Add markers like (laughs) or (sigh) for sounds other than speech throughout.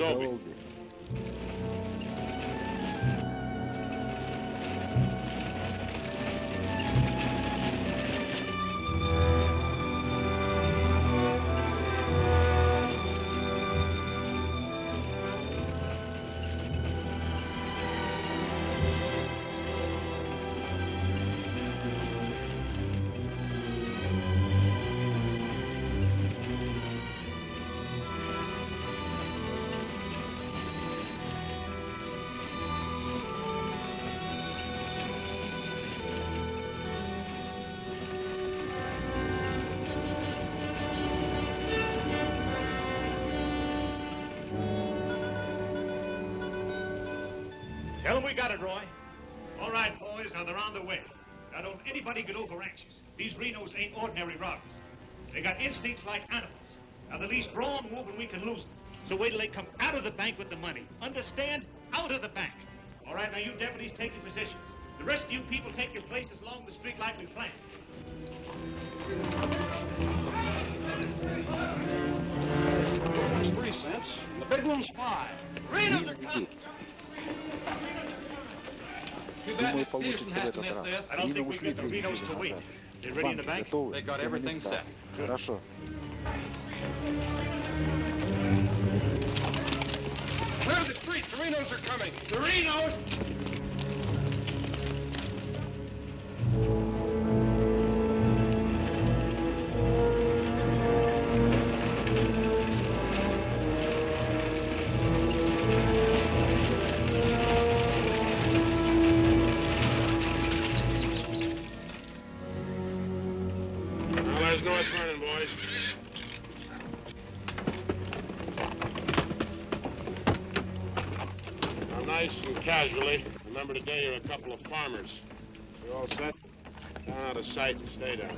Dobry. We got it, Roy. All right, boys, now they're on the way. Now, don't anybody get over anxious. These Renos ain't ordinary robbers. They got instincts like animals. Now, the least wrong move and we can lose them. So wait till they come out of the bank with the money. Understand? Out of the bank. All right, now you deputies take your positions. The rest of you people take your places along the street like we planned. It's three cents. The big one's five. Renos are coming. (laughs) Думаю, получится в этот раз. И мы ушли две недели назад. Банки готовы, все на места. Хорошо. Torinos are coming! Boys. Now, nice and casually, remember today you're a couple of farmers. You all set? Down out of sight and stay down.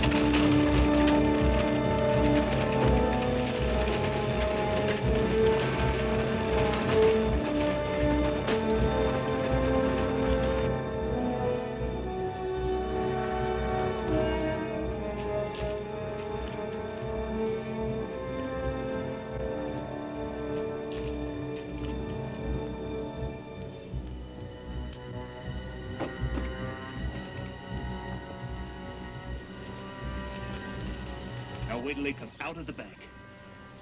Now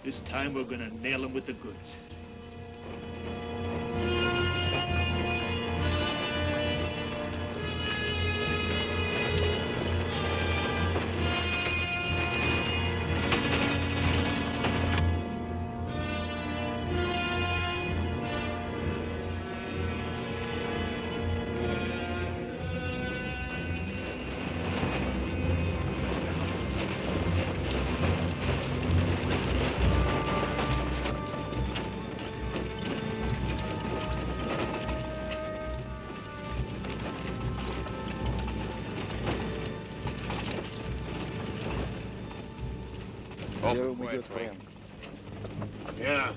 This time we're gonna nail them with the goods. wait, good friend. Yeah.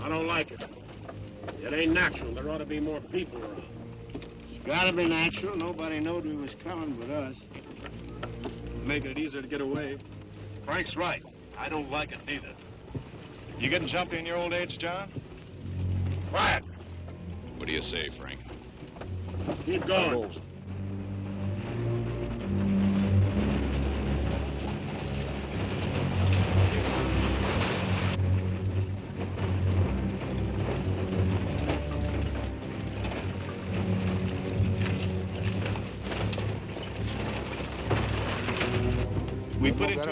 I don't like it. It ain't natural. There ought to be more people around. It's gotta be natural. Nobody knowed we was coming but us. Making it easier to get away. Frank's right. I don't like it neither. You getting jumpy in your old age, John? Quiet. What do you say, Frank? Keep going.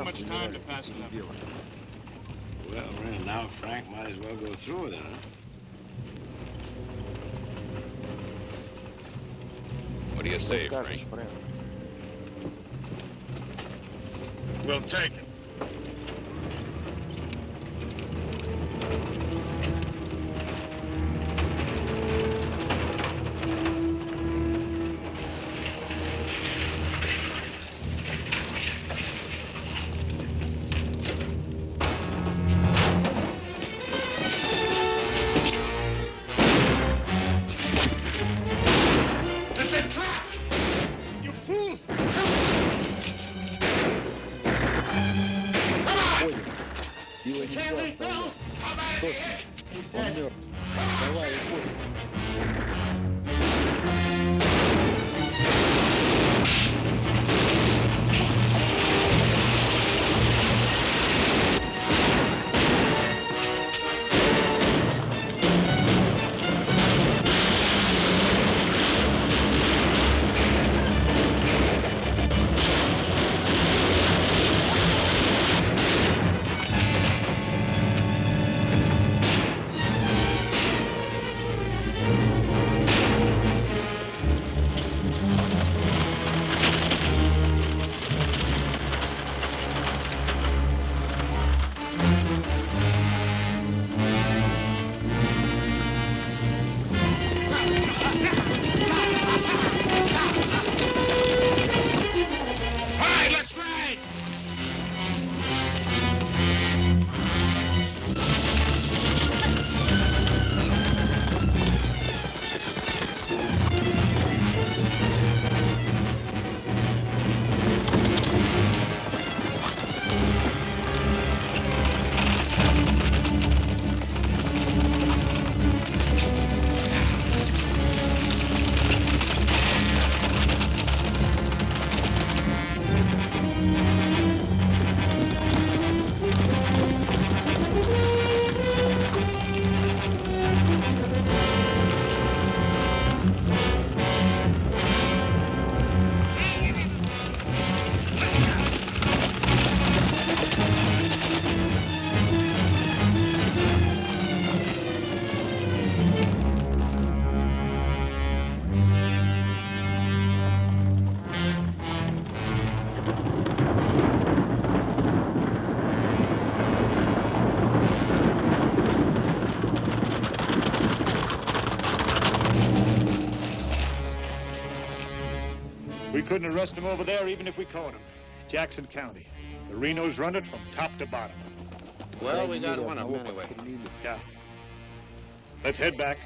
much time to pass it up. Well, right now, Frank might as well go through with it, huh? What do you say, Frank? We'll take it. Couldn't arrest him over there even if we caught him. Jackson County. The Renos run it from top to bottom. Well, we got one of them anyway. Yeah. Let's head back.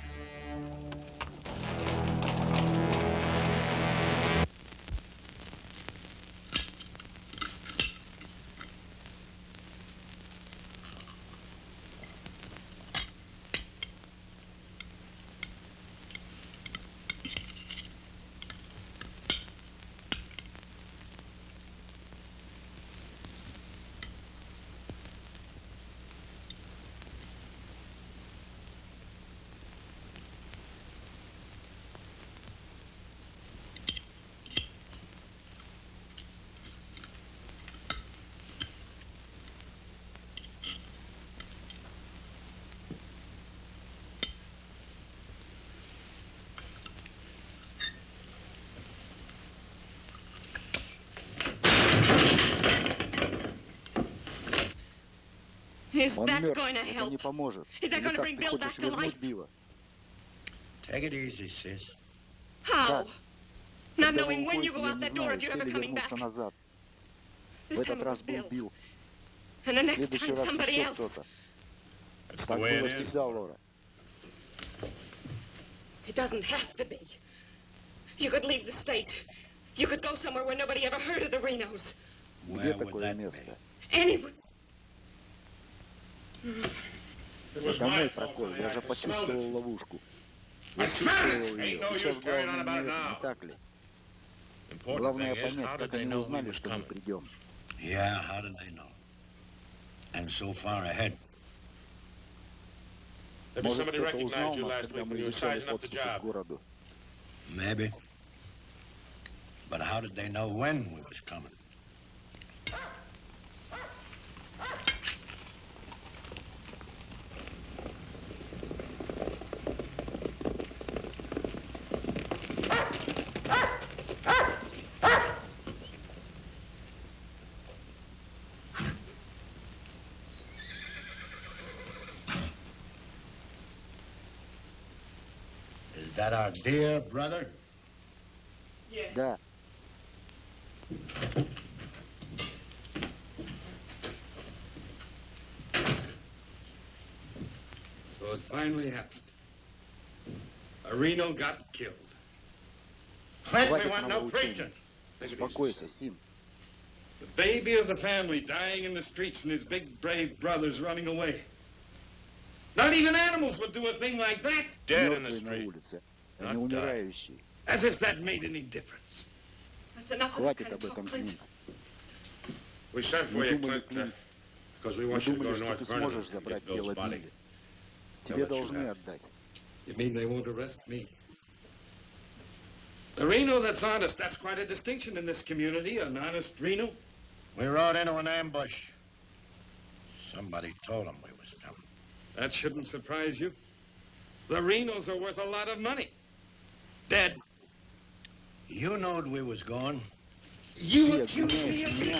Он that мертв. going to Это help? не поможет. Is that Или bring ты Bill хочешь back to вернуть life? Билла? Take it easy, sis. How? Not knowing when you go out that door, if you're ever coming back. назад. В This time этот раз был Bill. Билл. And the В next следующий time раз somebody еще else. кто-то. Так было всегда, Лора. It doesn't have to be. You could leave the state. You could go somewhere where nobody ever heard of the Renos. Где Where would такое место? Anyone. Подо мной прокол, я же почувствовал ловушку. Я чувствовал ее. Сейчас главное не, не так ли? Главное понять, как они узнали, что мы придем. Yeah, how did they know? And so far ahead. Может, кто-то узнал нас, когда мы изучали подступы к городу. Maybe. But how did they know when we was coming? that our dear brother? Yes. Yeah. So it finally happened. A Reno got killed. Clint, want no preaching. Сим. The baby of the family dying in the streets and his big, brave brothers running away. Not even animals would do a thing like that. Dead in the street. улице, а Not не die. умирающие. As if that made any difference. That's enough of that Хватит kind of об talk, этом, Clint. Клинт. We sent for Мы you, думали, Clint, uh, Клинт, because we мы want you to думали, go to что North ты Vernon сможешь and забрать get Bill's тело body. Билли. Тебе let you должны have. отдать. You mean they won't arrest me? The Reno that's honest, that's quite a distinction in this community, an honest Reno. We rode into an ambush. Somebody told them we was coming. That shouldn't surprise you. The Renos are worth a lot of money. dead. You knowed we was gone. You accused me of being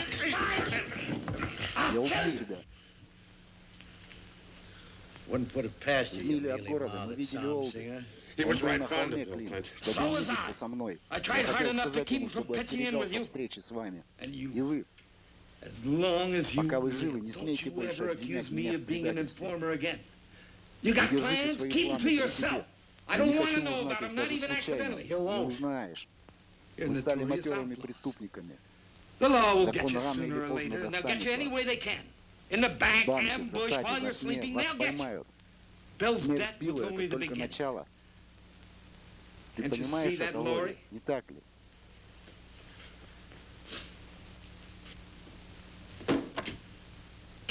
I'll tell you. Wouldn't put it past you, you mealy-mouthed. He was right fond of Bill So was I. I tried hard enough to keep him from pitching in with you. And you. As long as you don't вы живы, не смейте больше обвинять меня в предательстве. You got plans? Keep them to yourself. Я не хочу узнать их даже случайно. Не ну, узнаешь. Мы стали матерыми преступниками. Закон рано или поздно достанет вас. Банки, засади, во сне, вас поймают. Смерть Билла — это только начало. Ты понимаешь это, Лори? Не так ли?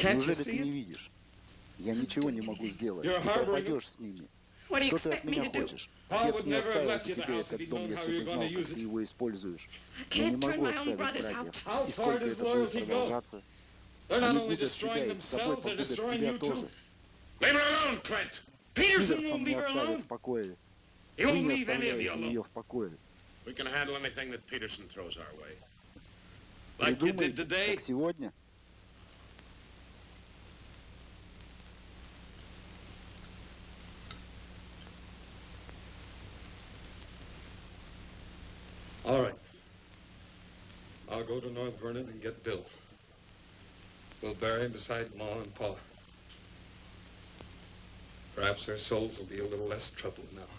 Неужели ты не видишь? Я ничего не могу сделать. Ты пропадешь с ними. Что ты от меня хочешь? Отец не оставил бы тебе этот дом, если бы знал, как ты его используешь. Я не могу оставить братьев. И сколько это будет продолжаться? Они будут себя и с собой погубят тебя тоже. Питерсон не оставит в покое. Ты не оставляй ее в покое. Мы можем handle anything that Peterson throws our way. Like you did today. Как сегодня. All right. I'll go to North Vernon and get Bill. We'll bury him beside Ma and Pa. Perhaps their souls will be a little less troubled now.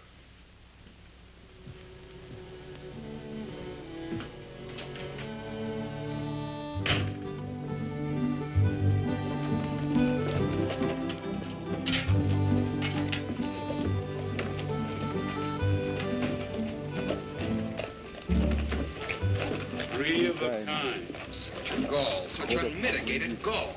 Three of a kind. Such a gall, such unmitigated gall.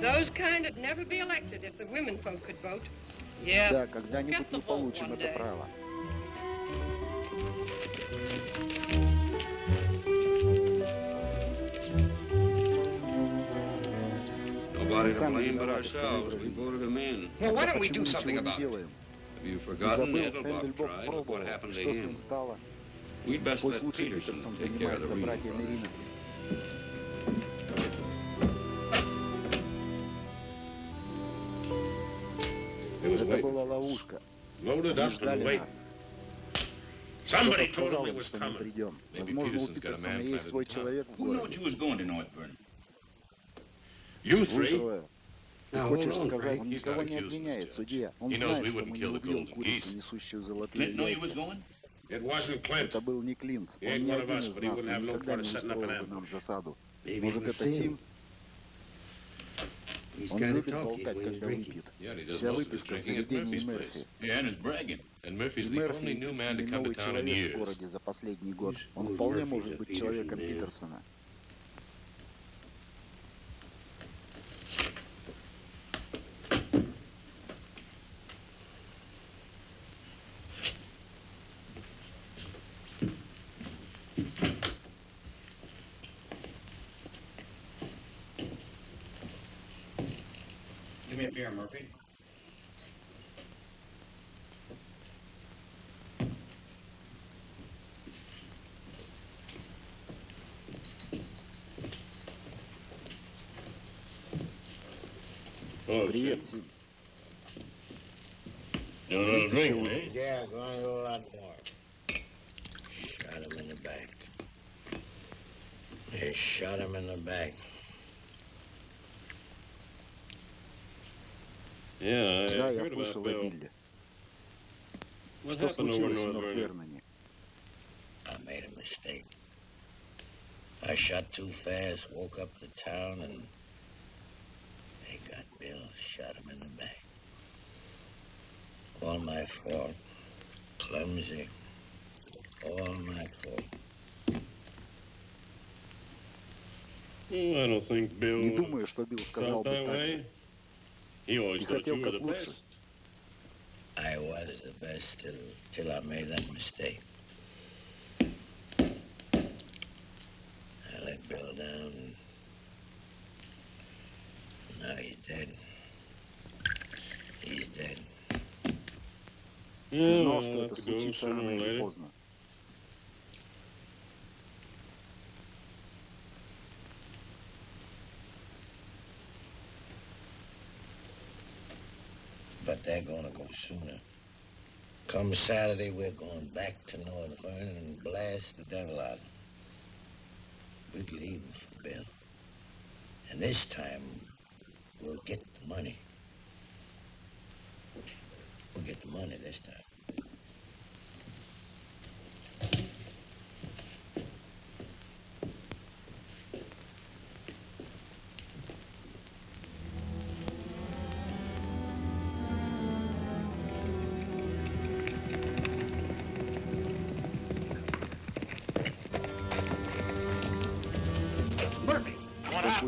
Those kind would never be elected if the women folk could vote. Yeah. Да, когда-нибудь Get the мы vote получим one это day. право. сам виноват, что выбрали. Почему ничего не делаем? Ты забыл, Эндельбок пробовал, что с ним стало? Пусть лучше Питерсон занимается братьями Рином. Это была ловушка. Они ждали нас. Кто-то сказал им, что мы придем. Возможно, у Питерсона есть свой человек в городе. Утро. Ты хочешь сказать, никого не обвиняет судья. Он знает, что мы не убьем курицу, несущую золотые яйца. Это был не Клинт. Он не один из нас, но никогда не устроил нам засаду. Может, это Сим? Он любит болтать, когда выпьет. Вся выпивка в заведении Мерфи. И Мерфи единственный новый человек в городе за последний год. Он вполне может быть человеком Питерсона. Oh, Привет, shit. Сим. You know another drink, Вытащил. eh? Yeah, going to do a lot more. Shot him in the back. They shot him in the back. Yeah, I Да, я heard слышал about о Bill. Билли. What Что happened over случилось в North Норт Vernon? Верноне? I made a mistake. I shot too fast, woke up the town, and they got Bill, shot him in the back. All my fault. Clumsy. All my fault. Oh, I don't think Bill Не думаю, что Билл сказал felt бы that так way. же. He always Ты thought хотел you were как the лучше. best. I was the best till, till I made that mistake. I let Bill down. Ты Yeah, знал, well, что I'll это have to go случится sooner рано or или later. поздно. But they're gonna go sooner. Come Saturday, we're going back to North Vernon and blast the devil out of them. We'll get even for Bill. And this time, we'll get the money. We'll get the money this time.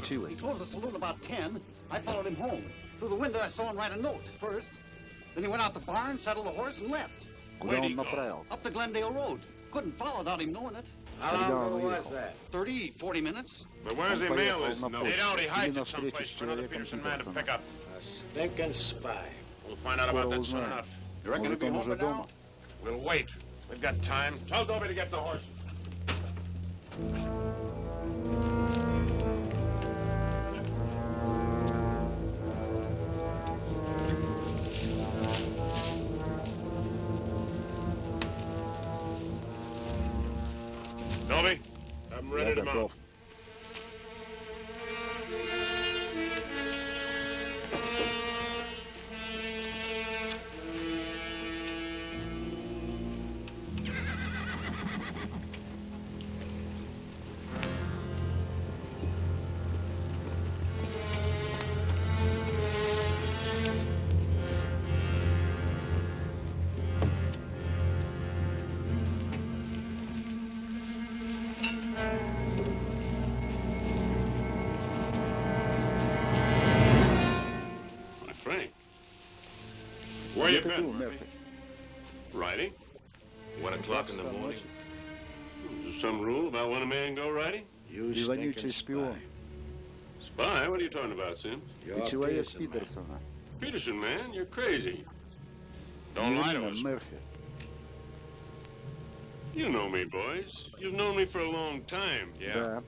what you. He closed the saloon about 10. I followed him home. Through the window, I saw him write a note. First, then he went out the barn, saddled a horse, and left. Down the trails. Up the Glendale Road. Couldn't follow without him knowing it. How long ago was that? 30, 40 minutes. But where's the mail They'd already it someplace for another Peterson man to pick up. A stinking spy. We'll find out about that soon enough. You reckon he'll be home now? We'll wait. We've got time. Tell Dobby to get the horses. Я ready to шпион. Spy? What are you talking about, Sims? Ты человек Питерсона. Peterson, man, you're crazy. Don't lie to us. Мерфи. You know me, boys. You've known me for a long time. Yeah. Да.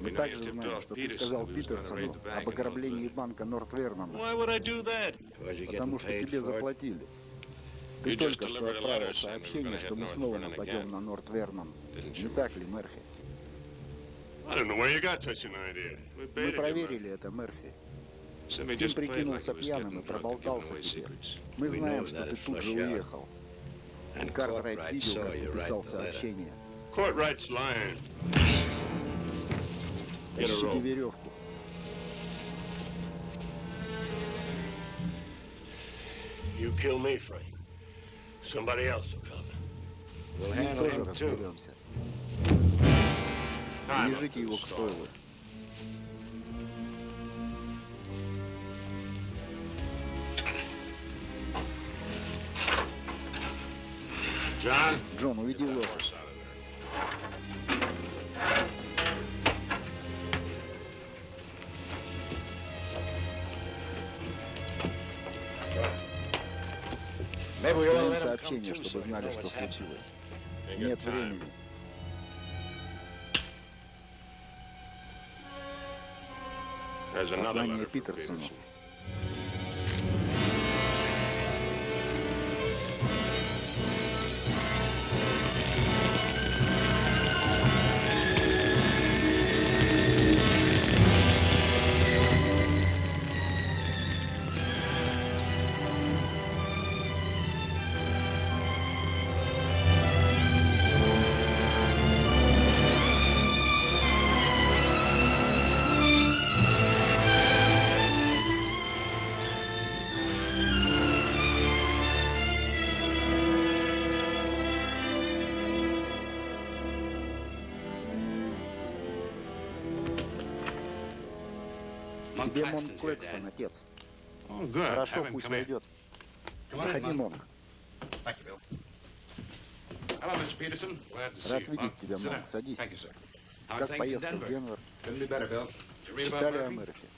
Мы также знаем, что ты Peterson сказал Питерсону об ограблении банка Нортвернона, Why would I do that? потому что тебе заплатили. Ты только что отправил сообщение, что мы North снова Vernon нападем again. на Нортвернон. Не так ли, Мерфи? Мы проверили это, Мерфи. Сим прикинулся пьяным и проболтался тебе. Мы знаем, что ты тут же уехал. Картрайт видел, как написал сообщение. Ищите веревку. You kill me, Frank. Somebody else will come. С ним тоже разберемся. Привяжите его к стойлу. Джон, уведи лошадь. Оставим сообщение, чтобы знали, что случилось. Нет времени. Познание Питерсону Демон Клэкстон, отец. Хорошо, пусть войдет. Заходи, Монг. Рад видеть тебя, Монг. Садись. Как поездка в Денвер? Читали о Мерфи?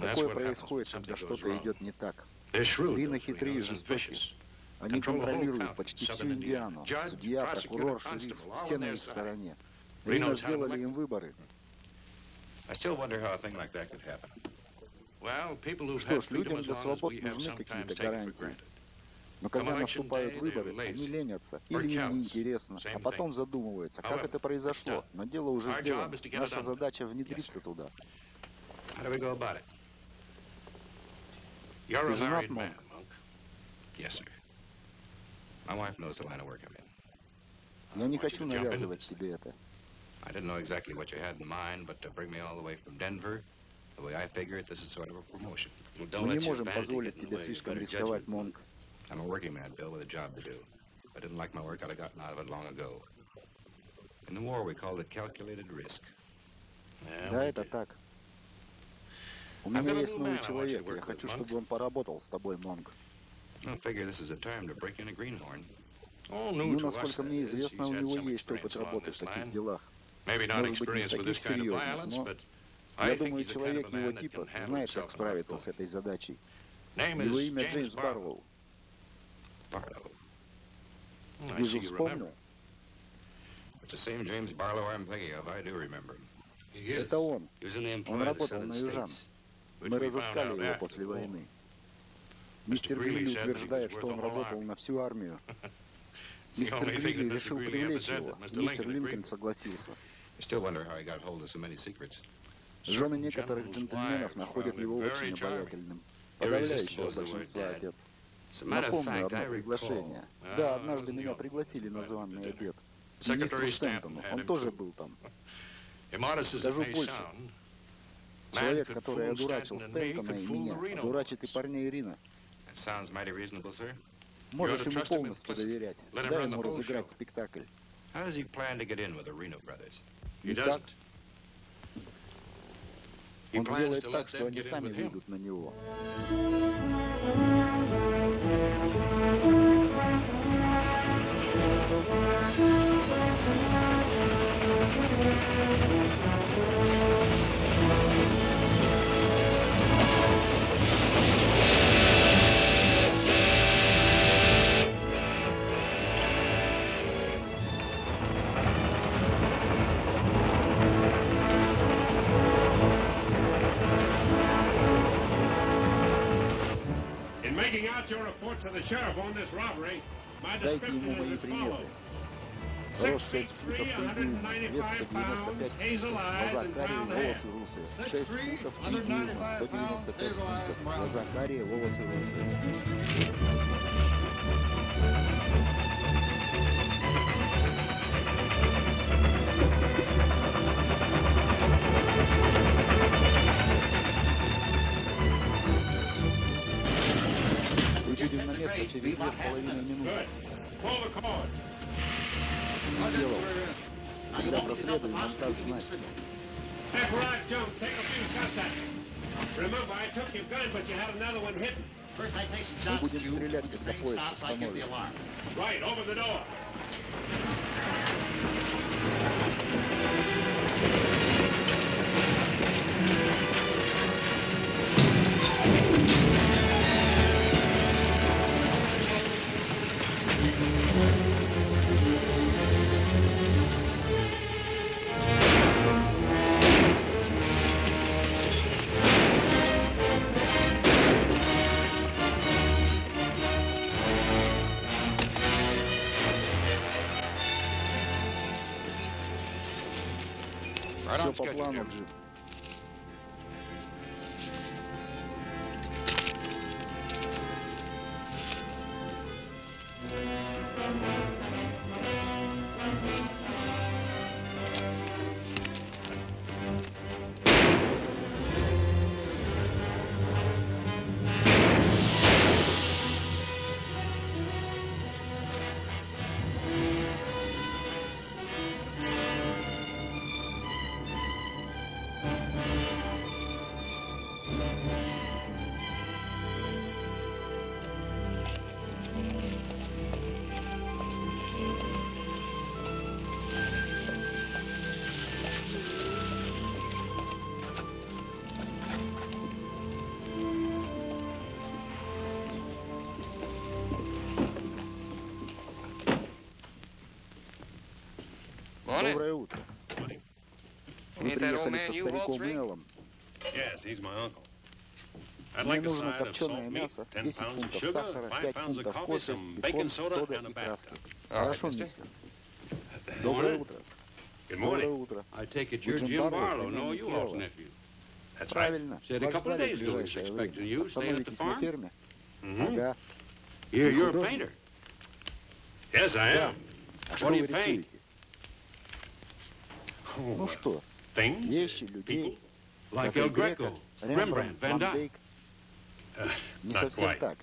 Такое происходит, когда что-то идет не так. Рина хитрые и жестокие. Они контролируют почти всю Индиану. Судья, прокурор, шериф, все на их стороне. Рина сделали им выборы, что ж, людям для свобод нужны какие-то гарантии. Но когда наступают выборы, они ленятся или им неинтересно, а потом задумываются, как это произошло, но дело уже сделано. Наша задача внедриться туда. Ты женат, Монк? Я не хочу навязывать тебе это. I didn't know exactly what you had in mind, but to bring me all the way from Denver, the way I figure it, this is sort of a promotion. Мы не можем позволить тебе слишком рисковать, Монк. I'm a working man, Bill, with a job to do. If I didn't like my work, I'd have gotten out of it long ago. In the war, we called it calculated risk. Да, это так. У меня есть новый человек. Я хочу, Monk. чтобы он поработал с тобой, Монк. I figure this is a time to break in a greenhorn. All Ну, насколько мне известно, у него есть опыт работы в таких делах. Может быть, не таких серьезных, но я думаю, человек его типа знает, как справиться с этой задачей. Его имя Джеймс Барлоу. Вижу, вспомнил. Это он. Он работал на Южан. Мы разыскали его после войны. Мистер Грилли утверждает, что он работал на всю армию. (laughs) Мистер Грилли решил привлечь его. Мистер Линкольн согласился. Жены некоторых джентльменов находят его очень обаятельным. Подавляющее большинство отец. Напомню одно приглашение. Да, однажды меня пригласили на званый обед. Министру Стентону, он тоже был там. (laughs) Скажу больше. Человек, который одурачил Стентона и меня, одурачит и парня Ирина. Можешь ему полностью доверять. Дай ему разыграть спектакль. How does he plan to get in with the Reno brothers? Итак, он сделает так, что они сами выйдут на него. Дайте description ему is мои as приметы. follows. Рост 6 6 feet футов 3, 3 дюйма, вес 195 195 pounds, hazel фунтов, глаза карие, волосы русые. 6 футов 3 дюйма, 195 фунтов, глаза карие, волосы русые. через две с половиной минуты. Не сделал. Когда проследуем, нам даст знать. Мы будем стрелять, когда поезд остановится. по плану джип. работали со стариком Мелом. Мне нужно копченое мясо, 10 фунтов сахара, 5 фунтов кофе, бекон, сода и краски. Хорошо, мистер. Доброе утро. Доброе утро. Джим Барлоу, но. Правильно. Вас ждали в ближайшее. Остановитесь на ферме? Ага. You're, you're a painter. Yes, А что вы рисуете? Ну что, things, вещи, людей, Like как El Эль Греко, Greco, Рембрандт, Rembrandt, Van Ван Dyke. Дейк. Uh, Не not совсем quite. так.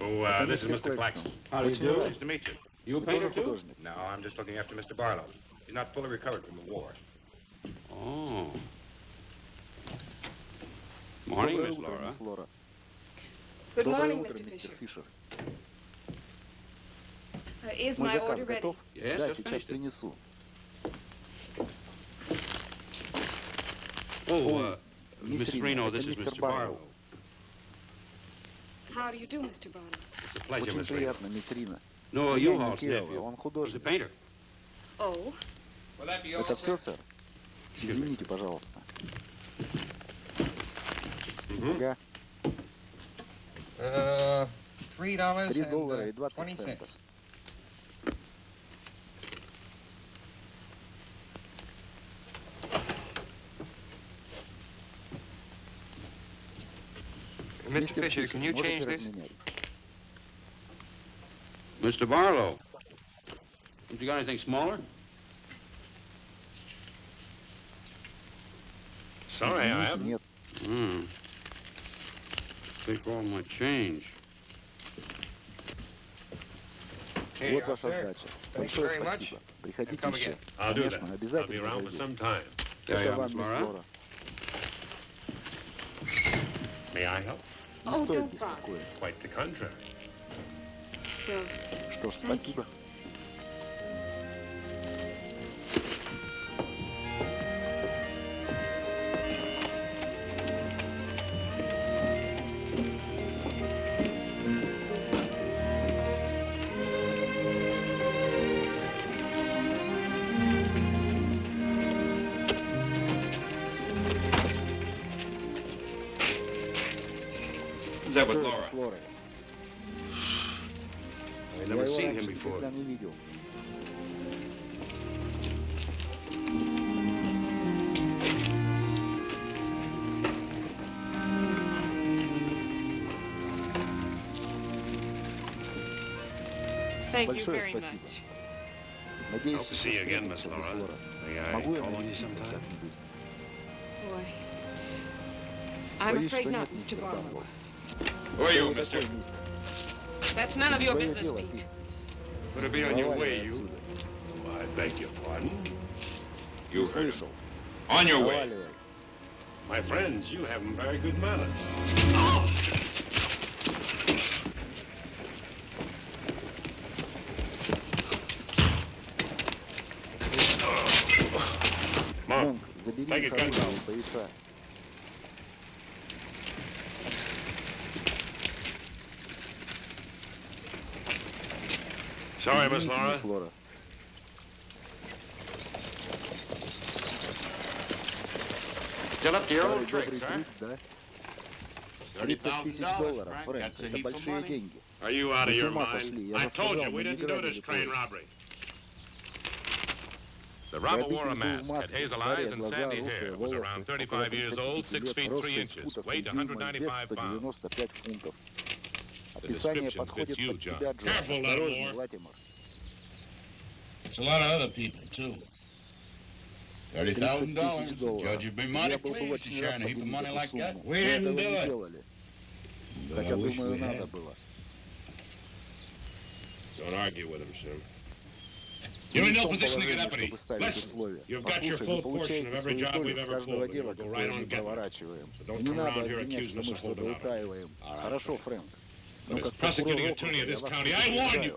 Oh, uh, Это this is мистер Mr. Клэкстон. Claxton. How do you Очень do? рад. Nice to meet you. You a Вы painter тоже too? художник? No, I'm just looking after Mr. Barlow. He's not fully recovered from the war. Oh. Morning, Доброе Miss утро, Laura. мисс Лора. Good Доброе morning, утро, Mr. мистер Fisher. Фишер. Uh, is Мой my заказ order ready? готов? Yes, Да, just сейчас finished it. принесу. Oh, uh, Miss Reno, this is Mr. Barlow. How do you do, Mr. Barlow? It's a pleasure, Очень Miss Reno. приятно, мисс Рина. No, you не all's Кирилл, nephew. он He's a художник. painter. Oh, Это все, сэр? Извините, пожалуйста. Ага. Uh, three dollars Три and доллара и uh, двадцать twenty центов. Mr. Fisher, can you можете change this? разменять? Mr. Barlow. Have you got anything smaller? Sorry, I Извините, haven't. нет. Hmm. Take all my change. Here you Вот are, ваша sir. сдача. Thanks Большое very much. спасибо. Приходите come еще. again. I'll do Конечно, that. I'll be обязательно around for зайдите. some time. Yeah, Это yeah, вам, Miss мисс Laura. Лора. May I help? Не стоит беспокоиться. Что ж, спасибо. Большое very much. спасибо. Надеюсь, Hope to see you еще again, Miss встретимся, мисс Laura. Лора. May I Могу я call on you навестить вас sometime? как-нибудь? Boy. I'm Боюсь, afraid что not, нет, Mr. мистер Barlow. Барбоу. Who are you, Кто вы mister? такой, мистер? That's none of your Твое business, дело, Pete. Пит. Better be on your Проваливай way, you. отсюда. Oh, I beg your pardon. You Не heard him. слышал. On your way. Проваливай. My friends, you have very good manners. Mark, take их it, gun оружие и пояса. sorry, Miss Извините, Laura. мисс Лора. Still up to your Старый old добрый tricks, huh? трюк, да? 30 тысяч долларов, Фрэнк, это большие деньги. Are you out Вы of с your ума mind? сошли, я I же told сказал, you we мы не didn't do грабили this train поезд. robbery. The robber wore a mask, had hazel eyes and sandy hair, was around 35 years old, 6 feet 3 inches, weighed 195 pounds. The description fits you, John. Careful, Latimer. It's a lot of other people, too. $30,000. The judge would be mighty pleased to share a heap of money like that. We didn't do it. But I wish we had. Don't argue with him, sir. Ты You're не in в no том position to положении, get uppity. чтобы ставить Listen, условия. you've got your Послушай, full вы portion получаете of every свою job долю we've с ever каждого pulled. дела, You'll go которое right мы on getting it. проворачиваем. So don't И не come надо around here обвинять, accusing что us мы of что-то holding out. утаиваем. All right, Хорошо, Frank. Фрэнк. But Но as как prosecuting прокурор attorney of округа я this вас county, I warn you. предупреждаю.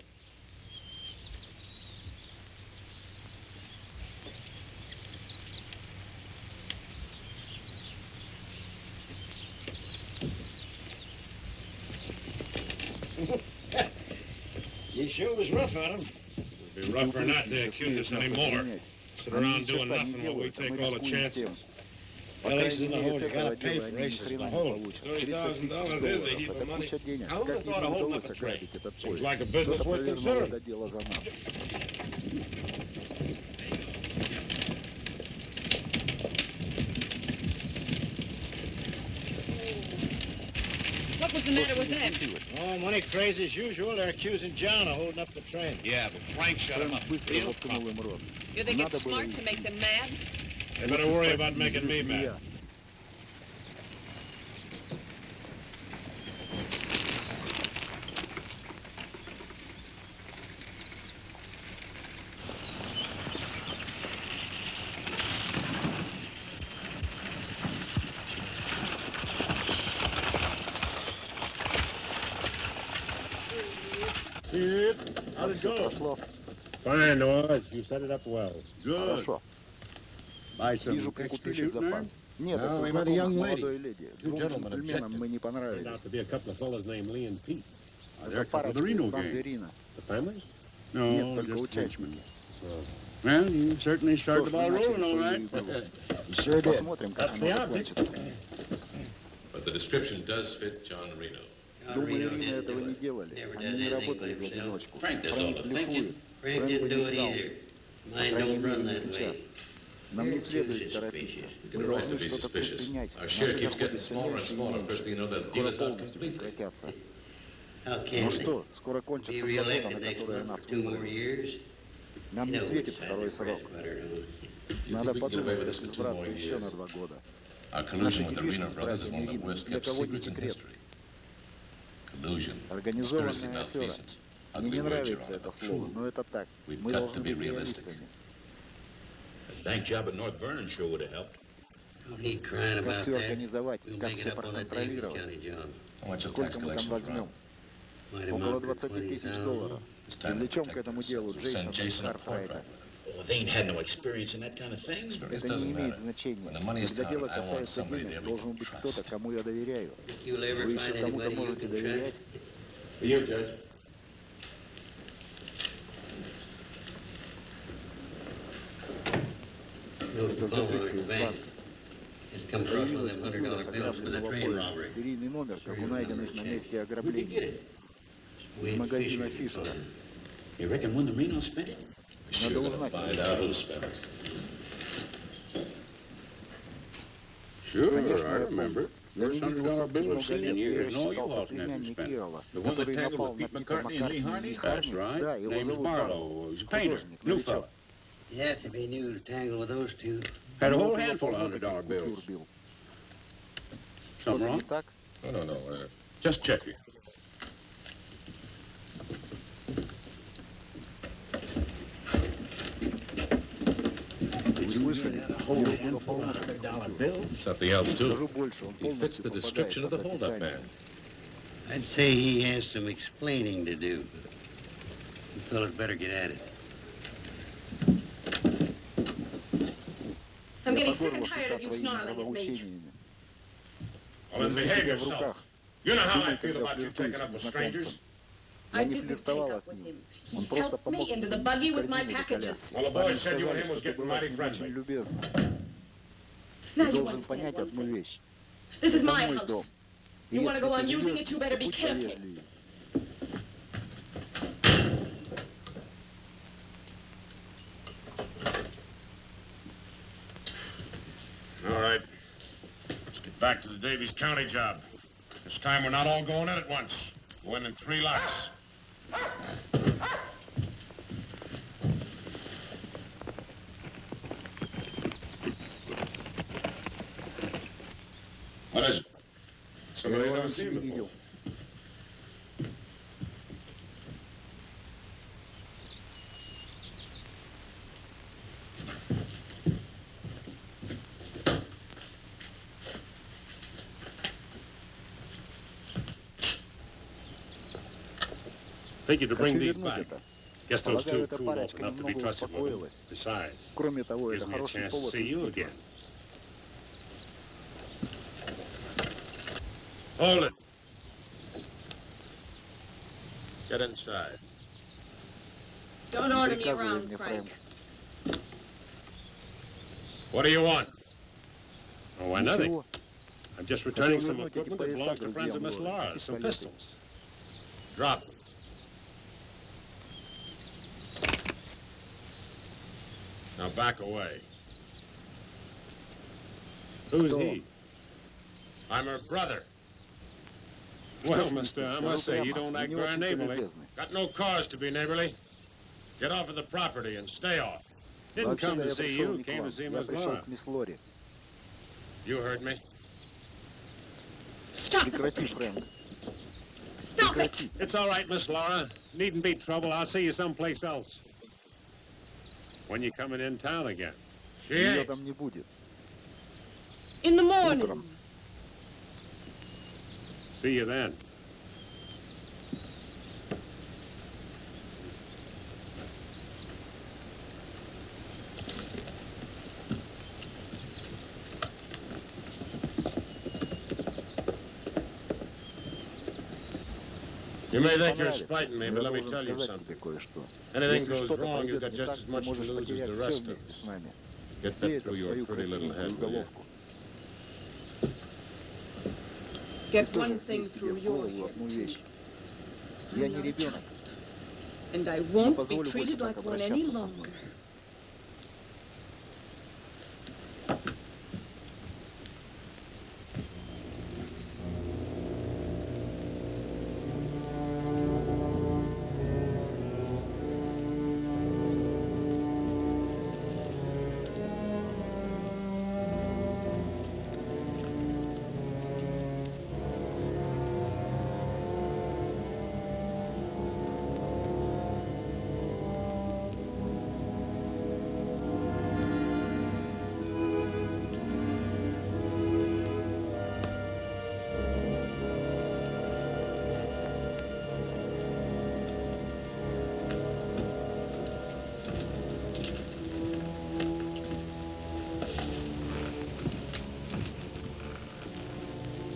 (laughs) You sure was rough on him. We rougher not to accuse us anymore. Sit around doing nothing while we take all the chances. Police in the hole, you gotta pay for races in the hole. $30,000 is a heap of money. How would have thought of holding up a train. Seems like a business worth considering. the matter with him? Oh, money crazy as usual. They're accusing John of holding up the train. Yeah, but Frank shut him up. You think it's smart to make them mad? They better worry about making me mad. все прошло. Fine, Oz. You set it up well. Хорошо. Вижу, прикупили запас. Нет, это знакомых молодой леди. Двум джентльменам мы не понравились. Это парочка из Бангарина. Нет, только участники. Well, you certainly start the rolling, all right. (laughs) Посмотрим, как оно закончится. But the description does fit John Reno. Думаю, Рина этого не делали. Они не работали в одиночку. Frank does all Фрэнк the блефует. thinking. Frank Фрэнк бы didn't не do it стал. either. По Mine крайней don't run мере, не that way. сейчас. Нам не следует торопиться. Мы должны что-то предпринять. Наши доходы все меньше и меньше. Скоро полностью прекратятся. Ну что, скоро кончится работа, на которую нас выбрали. Нам не светит второй срок. Надо подумать, как избраться еще на два года. Our Наши collusion with the делишки с brothers is one братьями of the Рина для kept кого не secrets in секрет. Организованная афера. Мне не нравится это слово, но это так. Мы должны быть реалистами. That job at North Vernon sure would have helped. Как все организовать, как все проконтролировать. Сколько мы там возьмем? Около 20 тысяч долларов. Привлечем к этому делу Джейсона Хартрайта. Это не имеет значения. Когда дело касается денег, должен быть кто-то, кому я доверяю. Вы еще кому-то можете доверять? You, Judge. Это записка из банка. Появилась купюра с ограбленного поезда, серийный номер, как у найденных на месте ограбления. Из магазина Фишка. You reckon one of the men will? Sure, Надо gonna узнать. find out who spent it. Sure, Конечно, I я remember. помню. Я First не hundred видел dollar Сабли bill I've много seen лет. in Я years. No, you считался lost never племянник spent. Ирла, The one that который tangled напал with на Pete Пита McCartney and Lee Маккартни Harney? и That's Харни. right. Да, его Name's зовут Barlow. Барlow. He's a painter. Художник, New новичок. fella. You have to be new to tangle with those two. Had a У него whole было handful of полно hundred dollar таких bills. купюр бил. Something Что-то wrong? не так? No, no, no. Uh, just checking. слышали? У него было полно таких купюр. Something else, too. Скажу больше, он He fits полностью the попадает description of the под holdup описание. man. I'd say he has some explaining to do. You fellas better get at it. I'm Я getting sick and подорвался tired of you твоими snarling at me. правоучениями. Well, then Держи behave себя в yourself. руках. You know how I Думай, feel когда about you флиртуешь taking up с with незнакомцем. strangers. Я I не didn't take флиртовала up с with ним. him. Help helped me into the buggy with my packages. Well, the boys said him was getting mighty friendly. Now you understand one thing. This is my house. You want to go on using it, you better be careful. All right. Let's get back to the Daviess County job. This time we're not all going in at once. We're in in three lots. Maraja. Somebody I've never seen before. видел. Figured to bring Хочу these вернуть back. это. Guess those Полагаю, two эта cool парочка enough to be немного trusted with them. успокоилась. Besides, Кроме того, gives это me a хороший chance to повод see you увидеть again. вас. Hold it. Get inside. Don't order me Приказывай around, мне, Frank. Фрэнк. What do you want? Oh, why nothing. Ничего. I'm just Хотел returning some вернуть эти equipment that пояса belongs to friends of друзьям Miss Лоры, Laura, some пистолеты. pistols. Drop back away. Who's Кто? he? I'm her brother. Что Well, ж, mister, I скажу must say, you прямо, don't вы act не very очень-то neighborly. любезны. Got no cause to be neighborly. Get off of the property and stay off. Didn't come Вообще-то to я see пришел you, не к came вам. to see Я Miss пришел Laura. к мисс Лори. You heard me. Stop it, Прекрати, Frank. Фрэнк. Stop it. Прекрати. It's all right, Miss Laura. Needn't be trouble. I'll see you someplace else. When you coming in town again? She Ее ain't. там не будет. In the morning. Утром. See you then. You may think you're spiting me, but let me tell you something. Anything goes wrong, you've got just as much to lose as the rest of us. Get that through your pretty little head, will you? Get one thing through your head. Я не ребенок. And I won't be treated like one any longer.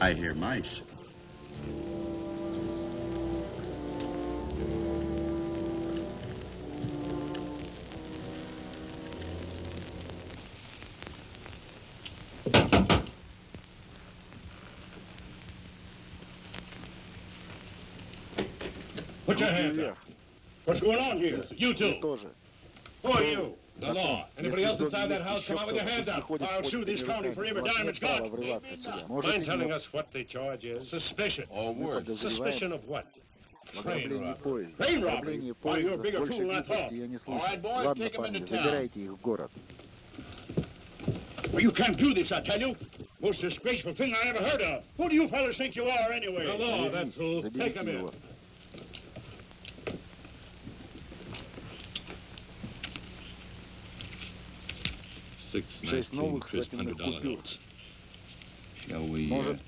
I hear mice. Put your hands up. What's going on here? You two. Who are you? The Закон. law. Anybody Если else в доме inside that есть house, еще come out with your кто-то, hands пусть up. выходит I'll с sue this county for every У вас dime нет it's права got. врываться сюда. Mind Можете telling мне us what the charge is? Suspicion. All Мы words. Suspicion подозреваем of what? в ограблении поезда. Train robbery? Ограбление Why, you're a поезда bigger больше fool than I глупости thought. я не All слышал. right, boys, Ладно, take 'em парни, into town. забирайте их в город. Well, you can't do this, I tell you. Most disgraceful thing I ever heard of. Who do you fellas think you are, anyway? The law, that's all. Take 'em Заберите in. Six nice Шесть clean новых crisp сотенных hundred dollar купюр. notes. Shall we, uh, Может,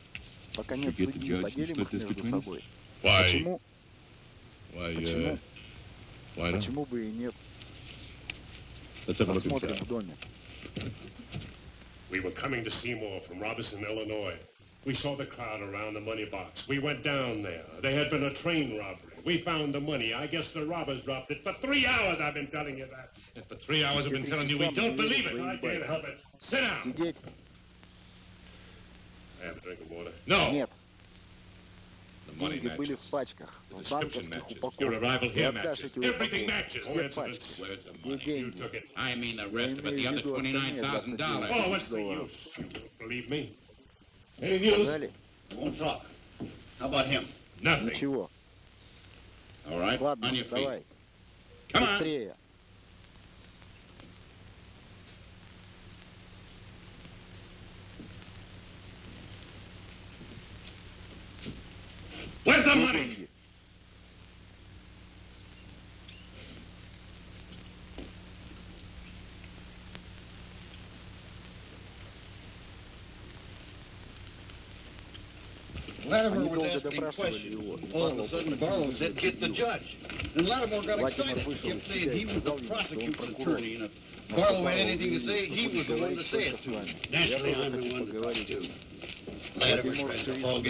пока нет forget the судьи, judge and поделим split их this между between us? собой? Why? Почему? why, Почему? uh, why not? Почему бы и нет? Let's have a look Посмотрим inside. в доме. We were coming to Seymour from Robertson, Illinois. We saw the crowd around the money box. We went down there. There had been a train robbery. We found the money. I guess the robbers dropped it. For three hours I've been telling you that. For three hours I've been telling you we don't believe it. I can't help it. Sit down. Сидеть? I have a drink of water. No. Нет. The money Деньги были matches. в пачках, в description банковских matches. упаковках. Your arrival Ты here отдашь matches. эти Everything упаковки. matches. Все Where's the- пачки. where's the Где money? You деньги? took it. I mean the Я rest of it, the имею в other виду остальные $29,000. 29 Oh, what's тысяч the долларов. use? You don't believe me? Anything else? Сказали? Won't talk. How about him? Nothing. Ничего. Ладно, вставай. Быстрее. Where's the money? Latimer was asking questions. All of a sudden, Barlow said, get the judge. And Latimer got excited. He kept saying he was the prosecutor's attorney. And if Barlow had anything to say, he was the one to say it. Naturally, I'm the one to talk to. Latimer tried to fog.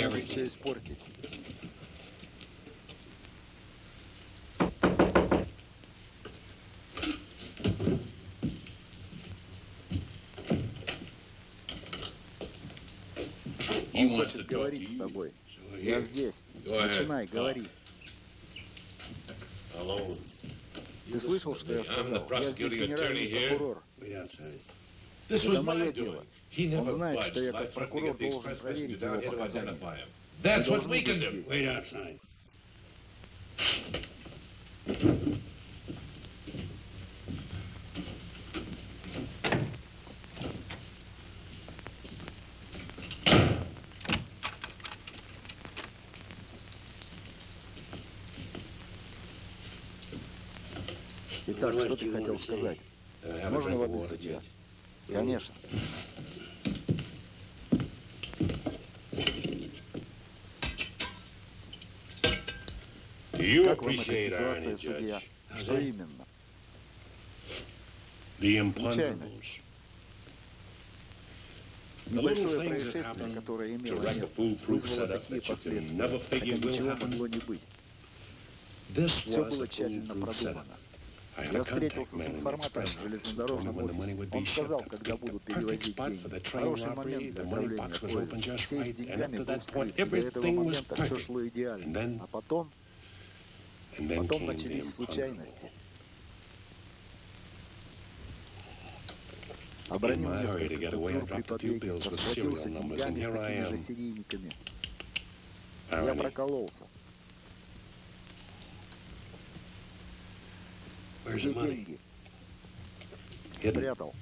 хочет говорить с тобой. Я здесь. Начинай, говори. Ты слышал, что я сказал? Я здесь генеральный прокурор. Это мое дело. Он знает, что я как прокурор должен проверить его показания. That's what we can do. Wait outside. что ты хотел сказать? Можно воды судья? Конечно. Как вам эта ситуация, судья? Что именно? Случайность. Небольшое происшествие, которое имело место, вызвало такие последствия, хотя ничего могло не быть. Все было тщательно продумано. Я встретился с информатором железнодорожного офиса. Он сказал, когда будут перевозить деньги. Хороший момент для отправления поезда. Сейф с деньгами был вскрыт. До этого момента все шло идеально. А потом... Потом начались случайности. Обронил несколько купюр при побеге, расплатился деньгами с такими же серийниками. Я прокололся. Ежеделье. Спрятал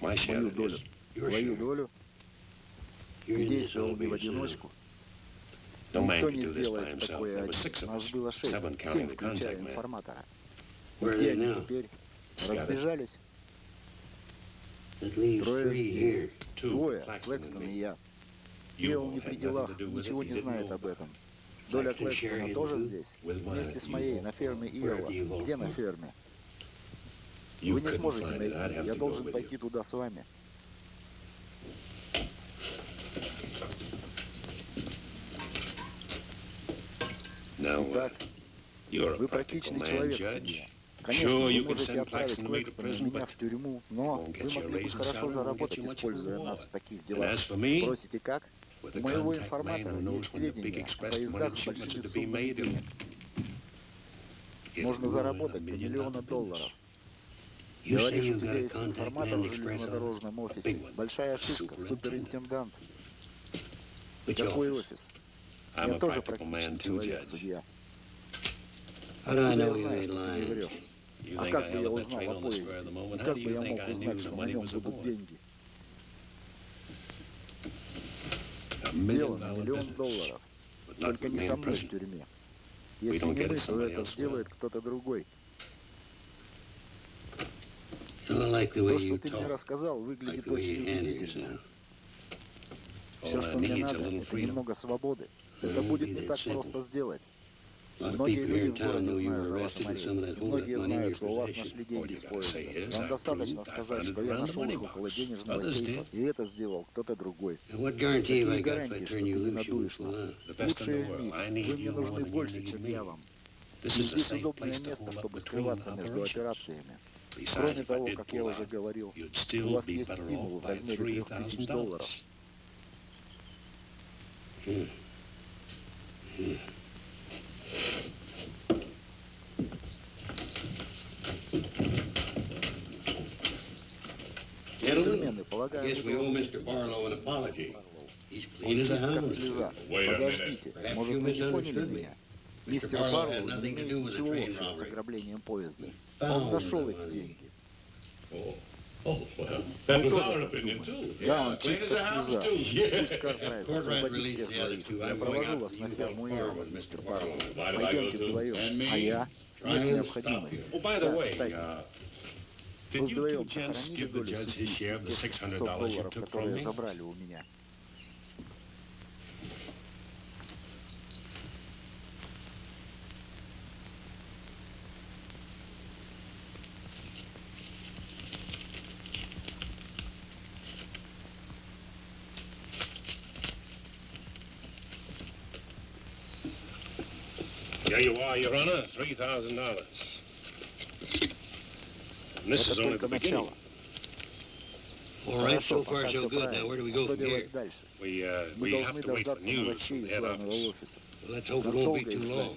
мою долю, твою долю, я в одиночку. Никто не сделает такое один. Нас было шесть, семь, включая информатора. Где они теперь? Разбежались? Трое здесь. Двое, Клэкстон и я. Мел не при делах, ничего не знает об этом. Доля Клэкстона тоже здесь, вместе с моей, на ферме Иова. Где на ферме? Вы не сможете найти. Я должен пойти туда с вами. Итак, вы практичный человек, судья. Конечно, sure, вы можете отправить Клэкстона меня в тюрьму, но вы могли бы хорошо заработать, используя нас в таких делах. Спросите, как? У моего информатора есть сведения о поездах с большими суммами. Можно заработать до миллиона долларов. Говорит, что у есть информатор в железнодорожном офисе. Большая ошибка, суперинтендант. Какой офис? Я тоже практически человек, судья. Я знаю, что ты не врешь? А как бы я узнал о поезде? И как бы я мог узнать, что на нем будут деньги? Дело на миллион долларов. Только не со мной в тюрьме. Если не мы, то это сделает кто-то другой. То, что ты мне рассказал, выглядит очень убедительно. Все, что мне надо, это немного свободы. Это будет не так просто сделать. Многие люди в городе знают о вашем аресте. Многие знают, что у вас нашли деньги с поезда. Вам достаточно сказать, что я нашел их около денежного сейфа, и это сделал кто-то другой. Какие гарантии, что ты не надуешь нас? Лучшие в мире. Вы мне нужны больше, чем я вам. И здесь удобное место, чтобы скрываться между операциями. Кроме того, как я уже говорил, у вас есть стимул в размере 3000 долларов. Джентльмены, полагаю, Подождите, может, вы не поняли меня? Мистер Барлоу не имел ничего общего с ограблением поезда. Он нашел их деньги. Мы тоже так думаем. Да, он чисто слеза. Пусть Картрайт освободит тех двоих. Я провожу вас на ферму Ирвин, мистер Барлоу. Пойдемте вдвоем. А я? Нет необходимости. Да, кстати. Вы вдвоем сохранили долю судьбы из тех 600 долларов, которые забрали у меня. Ah, Your Honor, $3,000. This is only the beginning. All right, so far so good. Now, where do we go from here? We, uh, we have to wait for news from the head office. Well, let's hope it won't be too long.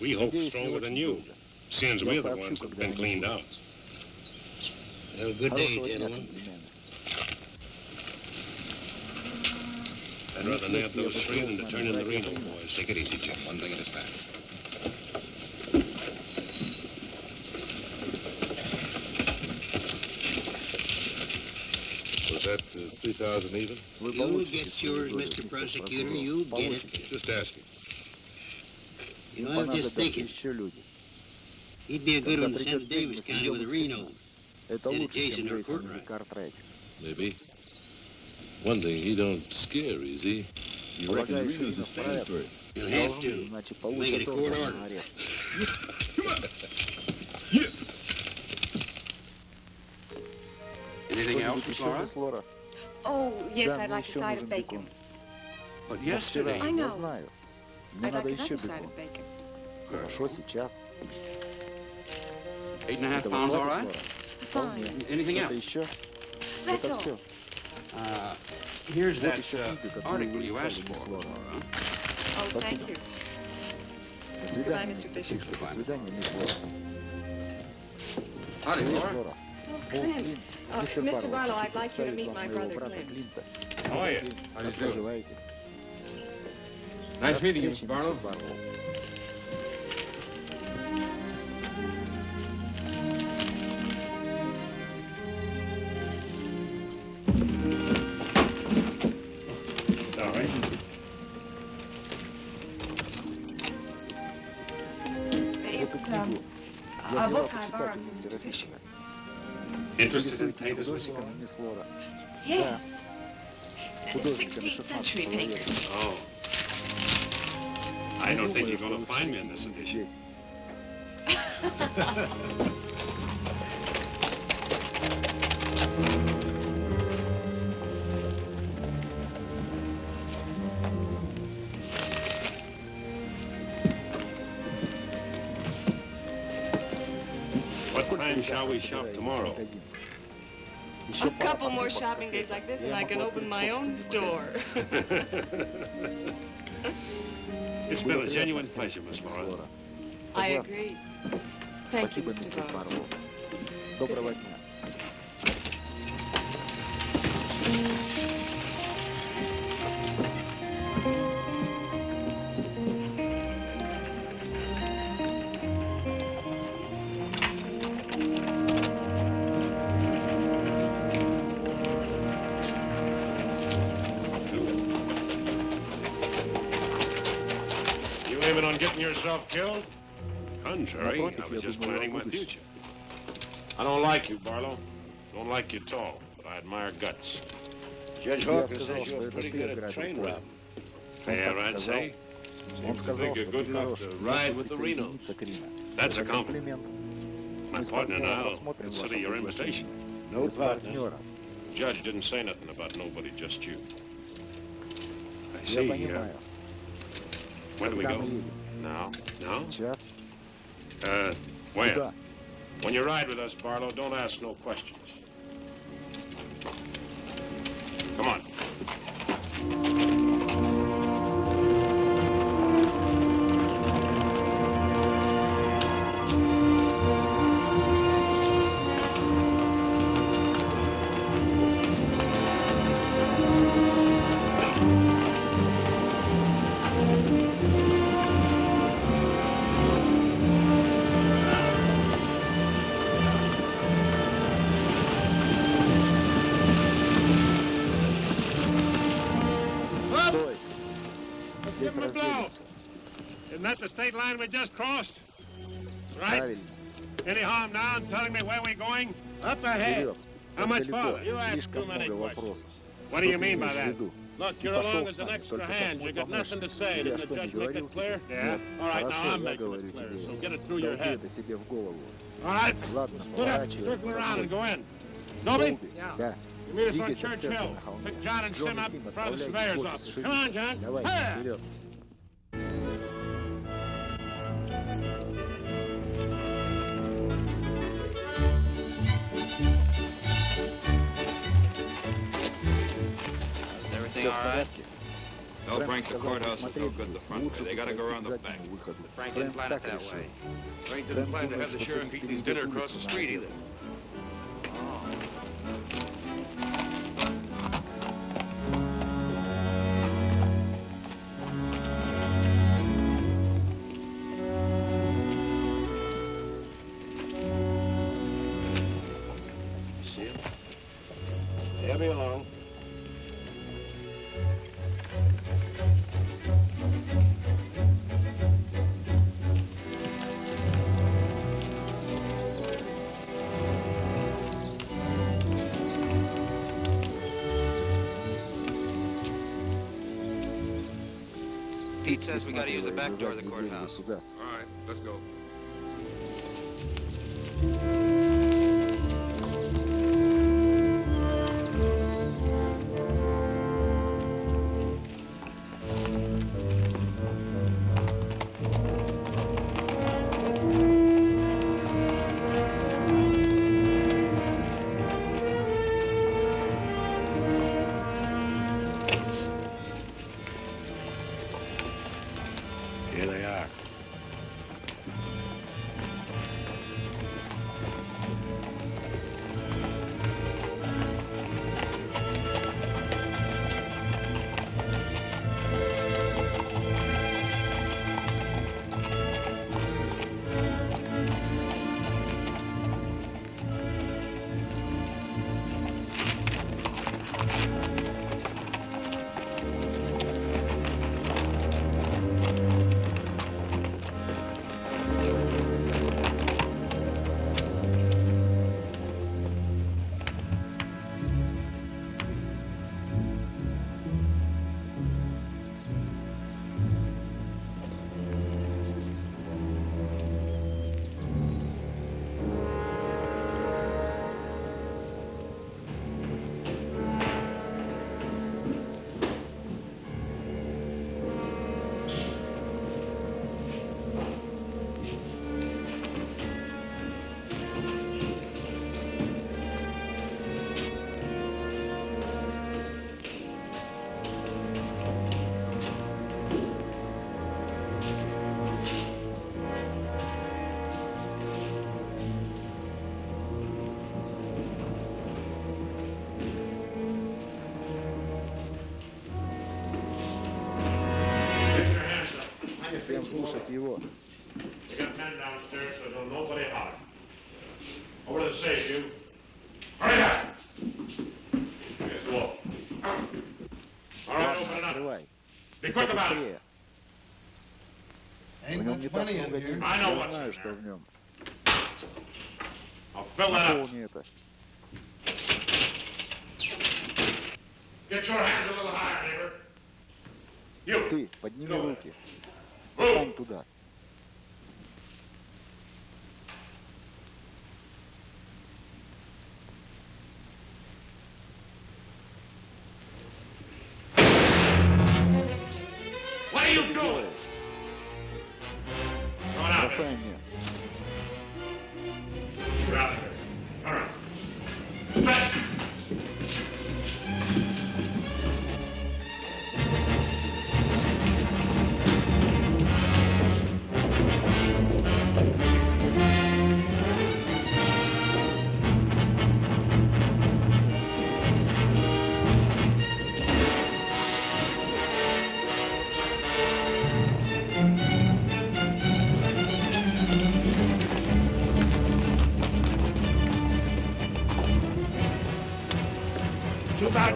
We hope stronger than you, since we're the ones that have been cleaned out. Have a good day, gentlemen. I'd rather nab those three than to turn in the Reno boys. Take it easy, Jim. One thing at a time. 3,000 even. You get yours, Mr. Prosecutor. You get it. Just asking. You know, I'm just thinking. He'd be a good one to send to Daviess County with a Reno. Instead of Jason or Courtright. Maybe. One thing, he don't scare easy. You reckon Reno's a stand for it? He'll have to. Make it a court order. Come on. (laughs) Yeah. Anything else, Miss Laura? мисс Лора? Oh, yes, Да, I'd мне like a еще side нужен of bacon. бекон. But Но вчера, yesterday. I я know. знаю. Мне I'd надо like еще another side бекон. of bacon. Хорошо, сейчас. Eight and a half Этого pounds, all хватит, right? Лора? Вполне. Anything Что-то else? еще? That's Это all. все. Uh, here's Вот that еще uh, книга, которую article вы you искали, asked мисс for, Лора. Laura. Oh, Спасибо. thank you. До свидания, Goodbye, Mr. мистер Bishop. Фишер. До свидания, мисс Лора. Howdy, Привет, Laura. Лора. Oh, О, Clint. Клинт. Uh, Мистер Mr. Барлоу, Barlow, хочу I'd like you to представить meet вам my моего brother брата Clint. Клинта. How are you? Клинт, How do you Как do? поживаете? Nice Рад meeting you, встрече, Mr. Barlow. мистер Барлоу. All right. Эту It's, книгу um, я a взяла book I почитать borrowed у from мистера Mr. Фишера. Interested in painters, Mr. Yes. 16th century painters. Oh. I don't think you're going to find me in this edition. (laughs) (laughs) shall we shop tomorrow? A couple more shopping days like this, and I can open my own store. (laughs) It's been a genuine pleasure, Miss Laura. I agree. Thank you, Спасибо, Mr. мистер Barlow. Барлоу. Доброго дня. on getting yourself killed? Contrary, I was just planning my future. I don't like you, Barlow. Don't like you at all, but I admire guts. Judge Hawkins says you're pretty good at train robbing. Fair, I'd say. Seems to think you're good enough to ride with the Reno. That's a compliment. My partner and I will consider your invitation. No partner. Judge didn't say nothing about nobody, just you. I see. Uh, where do we go? No, no. Jeff. Uh, when? When you ride with us, Barlow, don't ask no questions. Come on. state line we just crossed? Right? right. Any harm now in telling me where we're going? Up ahead. How much farther? You ask too many questions. What do you mean by that? Look, you're along as an extra hand. You got nothing to say. Didn't the judge make it clear? Yeah. All right, now I'm making it clear, so get it through your head. All right, split up, circle around and go in. Nobody. Yeah. You meet us on Church Hill. Pick John and Sim up in front of the surveyor's office. Come on, John. Hey! Все в порядке. Don't Фрэнк bring the сказал courthouse is no посмотреть good the здесь. front way. Лучше They gotta go пройти around к the back. заднему выходу. Frank didn't Фрэнк plan it так that решил. way. Frank Фрэнк didn't plan to думает, have the что sheriff шериф eating перейдет dinner across улицу the на He says we gotta use the back door of the courthouse. All right, let's go. слушать его. Открывай. Быстрее. В нем не так много денег. Я знаю, что в нем. Наполни это. Ты, подними руки туда.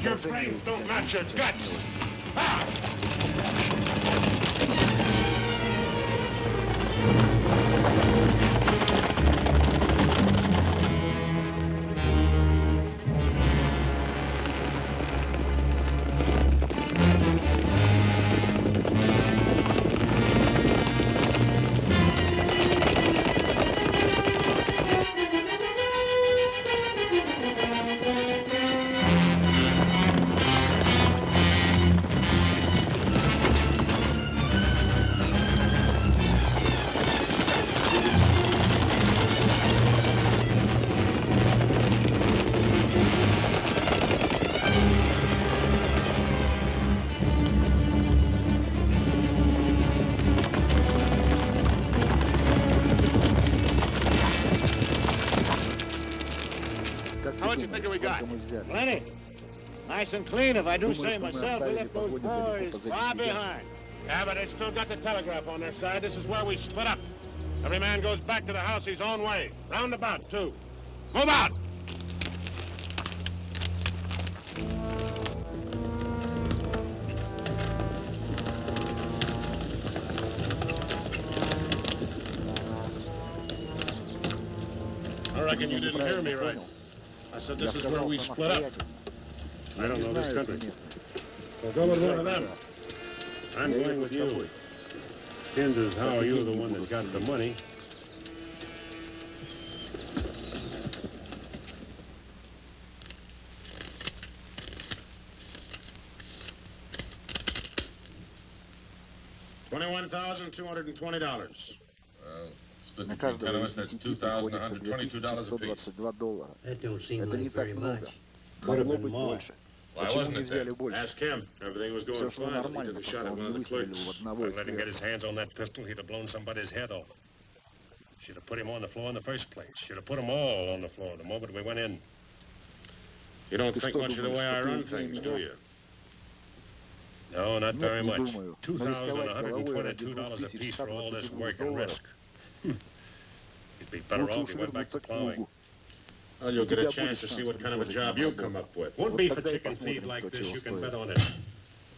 Your brains don't match your guts. we got? сколько мы взяли? Plenty. Nice and clean, if I do Думаю, say что мы myself. We оставили left those погоню далеко boys позади far себя. behind. Yeah, but they still got the telegraph on their side. This is where we split up. Every man goes back to the house his own way. Roundabout, too. Move out! we split up. I don't know this country. So go with one of them. I'm going with you. Since is how you're the one that's got the money. Twenty-one thousand two hundred and twenty dollars. Well. На between каждого 10 of из us, that's десяти приходится $2,122 apiece. 2122 доллара. That don't seem Это like не так very много. much. Could have Могло been быть more. больше. Why Почему wasn't не it взяли then? больше? Ask him. Everything was going Все шло fine. He нормально, took a shot пока at он one не of the выстрелил clerks. в одного I из let him get his клерков. hands on that pistol, he'd have blown somebody's head off. Should have put him on the floor in the first place. Should have put them all on the floor the moment we went in. You don't Ты think что much of the думаешь, way что I ты run умнее things, do меня? you? No, not Нет, very не much. думаю. Two Но thousand рисковать one hundred and головой ради twenty-two dollars apiece for all this 2122 work and долларов. risk. Лучше уж вернуться к плугу. Well, you'll get a chance to see what kind of a job you'll come up with. Won't be for chicken feed like this, you can bet on it.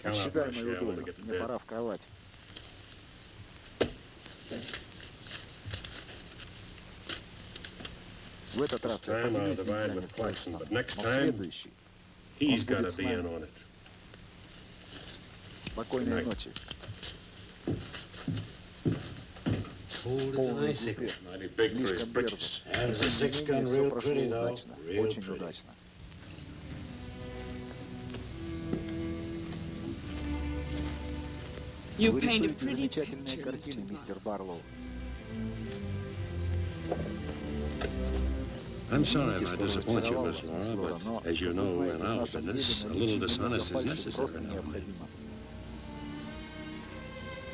Count out my share when we get to bed. пора в кровать. В этот раз я поделюсь деньгами с Клайсоном, но в следующий он будет с нами. Спокойной ночи полный успех. Слишком дерзок. Все прошло удачно, очень удачно. Вы рисуете замечательные картины, мистер Барлоу. I'm sorry if I disappoint you, Miss Laura, but as you know, in our business, a little dishonest is necessary.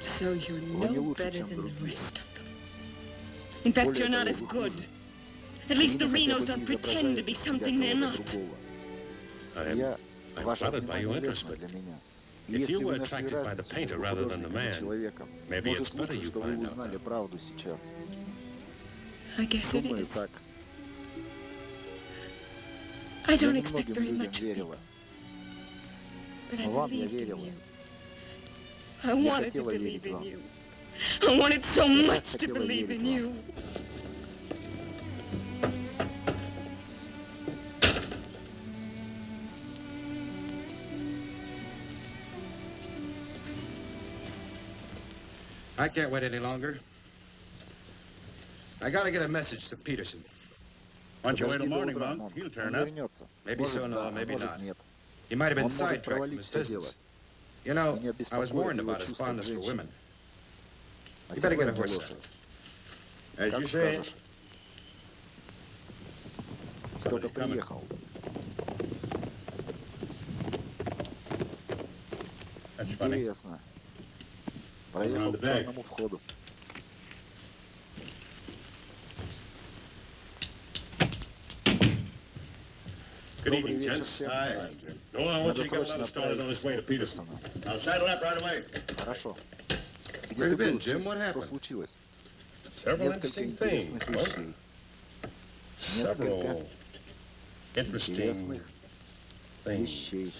So you're no better than the rest of us. In fact, you're not as good. At least the Renos don't pretend to be something they're not. I'm, I'm flattered by your interest, but if you were attracted by the painter rather than the man, maybe it's better you find out. I guess it is. I don't expect very much of people, but I believed in you. I wanted to believe in you. I wanted so much to believe in you. I can't wait any longer. I gotta get a message to Peterson. Why don't you wait till morning, Monk? He'll turn up. Maybe so, no, maybe not. He might have been sidetracked from his business. You know, I was warned about his fondness for women. Дорогой Гоша, как скажешь. Кто-то приехал. Интересно. Проехал к черному входу. Good evening, gents. Hi. Noah, I want you to get another started on this way to Peterson. I'll saddle up right away. Хорошо. Где ты был, Джим? что случилось? Несколько интересных вещей. Несколько интересных вещей.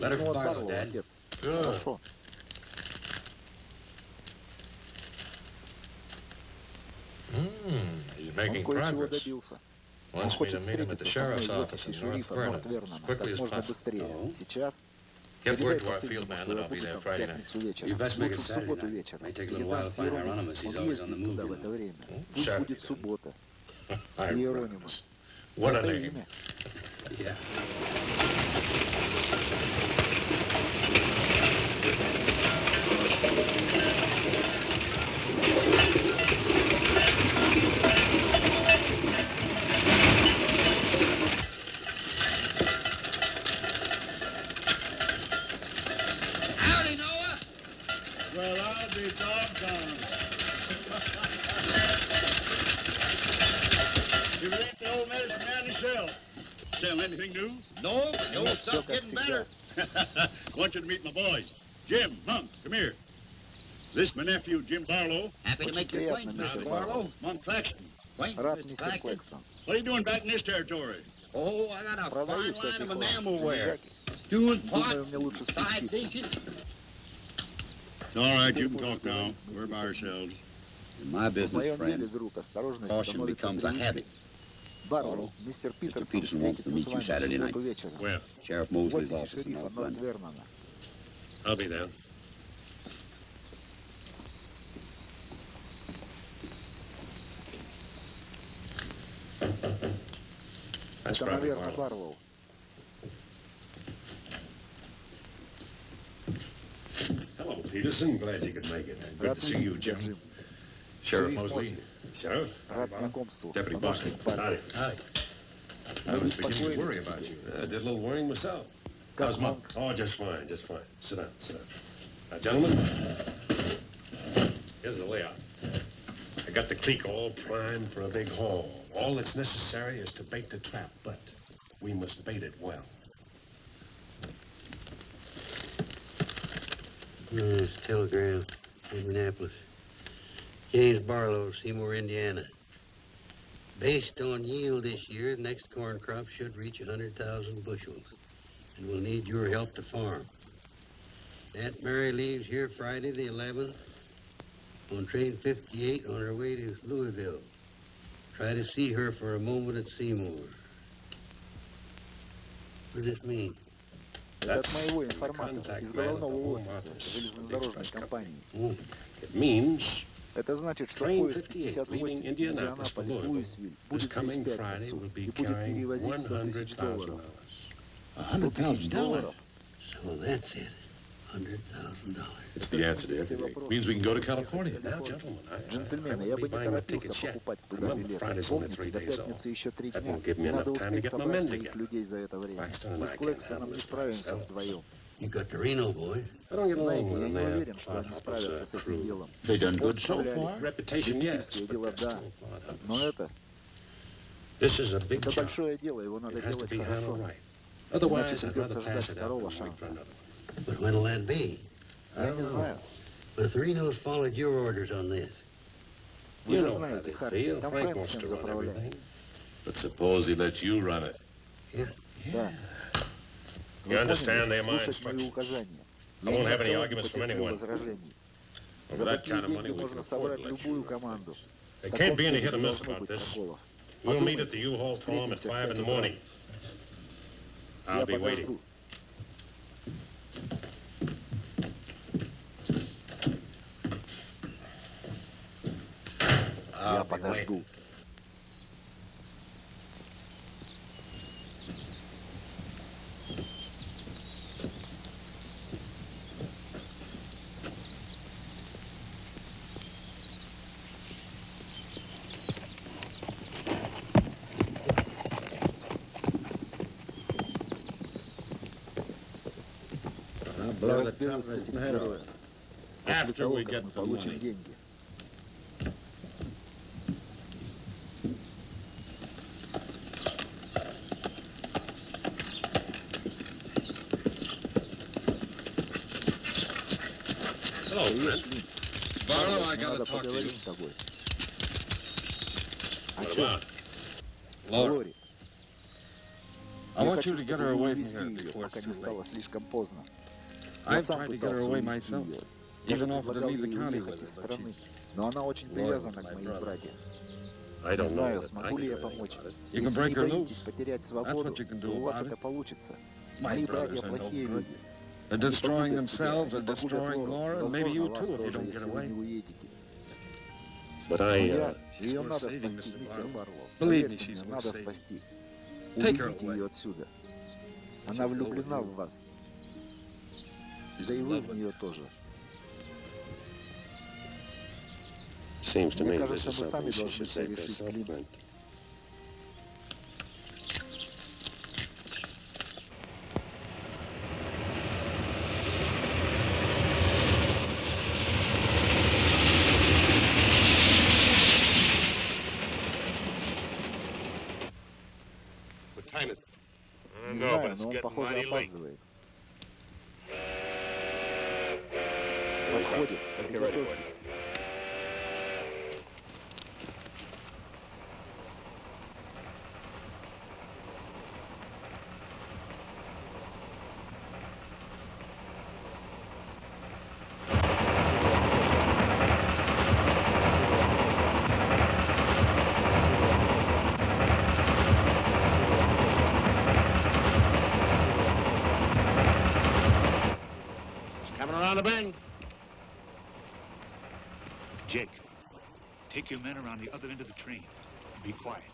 Письмо от Павла, отец. Хорошо. Он кое-чего добился. Он хочет встретиться со мной в офисе шерифа Норт Вернона как можно быстрее. Сейчас Get word to our field man that I'll be there Friday night. You best make it Saturday night. May take a little while to find Hieronymus. He's always on the move. You know. Saturday. Hieronymus. (laughs) What a name. yeah. Anything new? No, no, old stuff getting better. I Want you to meet my boys. Jim, Monk, come here. This is my nephew, Jim Barlow. Happy What's to make your acquaintance, Mr. Barlow. Monk Claxton. Acquaintance, Mr. Claxton. What are you doing back in this territory? Oh, I got a fine line of enamel ware. Stewing pots, side dishes. All right, you can talk now. We're by ourselves. In my business, friend, caution becomes a habit. Барлоу, мистер Питерсон Peterson wants to встретится meet с you вами в Saturday субботу night. вечером Well, Sheriff в Mosley's офисе office in шерифа North Норт Vernon. Вернона. I'll be there. That's Это, probably наверное, Barlow. Барлоу. Hello, Peterson. Glad you could make it. Good Рад to see you, видеть тебя, Jim. Джим. Sheriff Шериф Mosley. Мосли. Sheriff? Рад знакомству. Deputy Помощник Barker. Барри. Howdy. I Мы was beginning to беспокоились worry о about тебе. you. I did a little worrying myself. Как How's Monk? Монк? Oh, just fine, just fine. Sit down, sit down. Now, gentlemen, here's the layout. I got the cleek all primed for a big haul. All that's necessary is to bait the trap, but we must bait it well. Uh, telegram from Annapolis. James Barlow, Seymour, Indiana. Based on yield this year, the next corn crop should reach 100,000 bushels, and we'll need your help to farm. Aunt Mary leaves here Friday the 11th on train 58 on her way to Louisville. Try to see her for a moment at Seymour. What does this mean? Это от моего информатора из головного офиса железнодорожной компании. It means Это значит, что Train поезд 58, 58 leaving Indianapolis for Индианаполис Louisville, Луисвиль this будет здесь coming в Friday пятницу will be и будет carrying перевозить 100 тысяч $100,000. долларов. 100 тысяч долларов. So that's it. $100,000. it's the answer to everything. Means we can go to California. Now, gentlemen, I, I, I Джентльмены, я won't бы be не buying my торопился tickets yet. покупать туда Remember, билеты. Friday's only three Помните, до days off. пятницы еще три That дня. won't give me Надо enough time to успеть get my собрать men моих together. людей за это время. Claxton and Мы I с can't Клэкстоном handle не this by справимся ourselves. вдвоем. You got the Reno boy. I don't get along Знаете, with я them. не They уверен, have что они part справятся of с us этим crew. делом. They До done сих пор good so справлялись. far? Reputation, yes, Любительское but дело, that's да. still part of Но us. это, This is a big это job. большое дело, его надо It has to делать be хорошо. handled right. Otherwise, Иначе I'd rather придется pass ждать it up второго and wait for шанса. another. But when'll that be? Я не знаю. But if the Renos followed your orders on this, Вы You же know how знаете, they Харри, feel. там Frank Фрэнк wants всем to run заправляет. everything. But suppose he lets you run it. Да. You Вы understand, поняли? they're my Слушать мои instructions. указания. I won't have any никогда не arguments from потерплю anyone. возражений. For За that такие kind of money, деньги we можно can собрать afford to let любую you. команду. There В can't таком be any деле hit or не miss должно about быть this. проколов. We'll meet Подумайте. at the U-Haul farm at Встретимся в 5 in пять the утра. morning. I'll Я be waiting. подожду. I'll Я be подожду. разберемся в героях. Типа, После того, как мы получим деньги. Надо поговорить с тобой. А О чем? Лори. Я хочу, чтобы вы увезли ее, пока не стало слишком поздно. Я сам пытался увезти ее. Даже предлагал ей уехать из страны, но она очень привязана к моим братьям. Не знаю, смогу ли я помочь. Если вы боитесь потерять свободу, то у вас это получится. Мои братья плохие люди. They're destroying themselves, they're destroying Laura, maybe you too if you don't get away. But I, uh, she's worth saving, Mr. Barlow. Believe me, she's worth saving. Take her away. Она влюблена в вас. Да и вы в нее тоже. Мне кажется, мы сами должны все решить, блин. Around the bend. Jake, take your men around the other end of the train. Be quiet.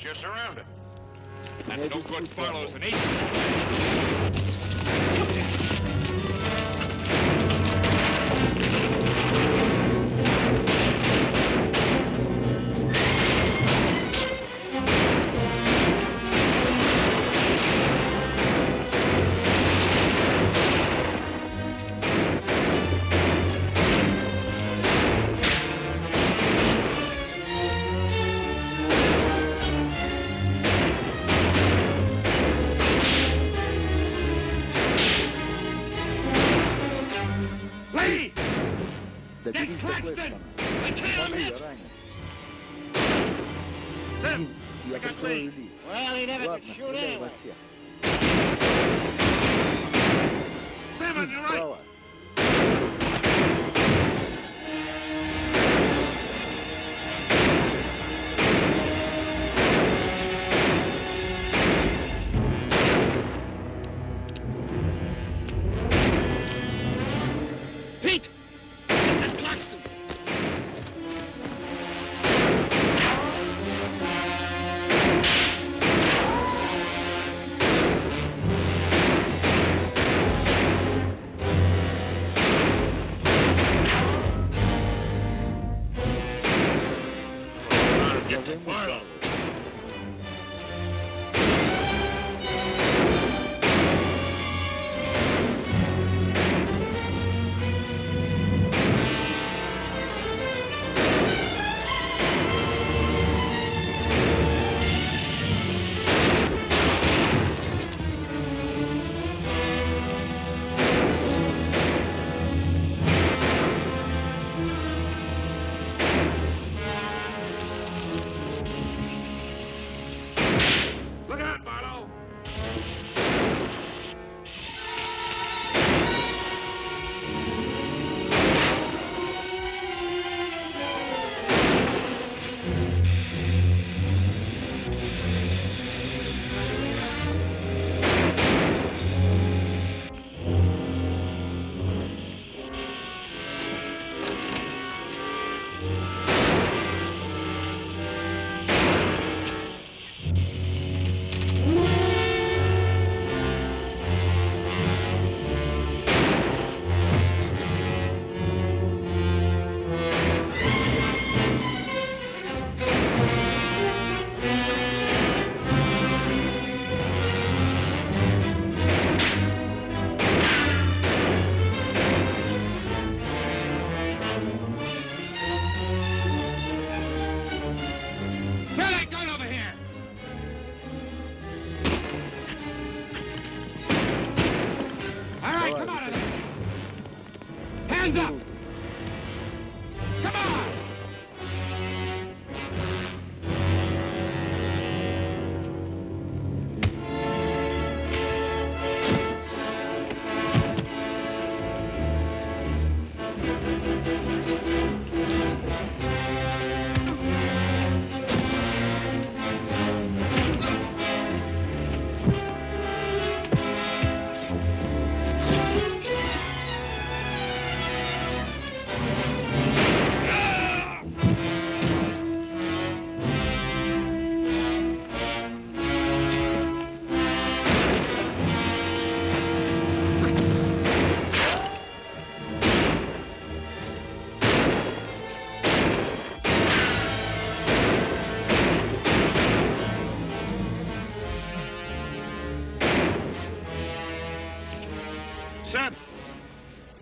You're surrounded. That's no good, Barlow's an agent.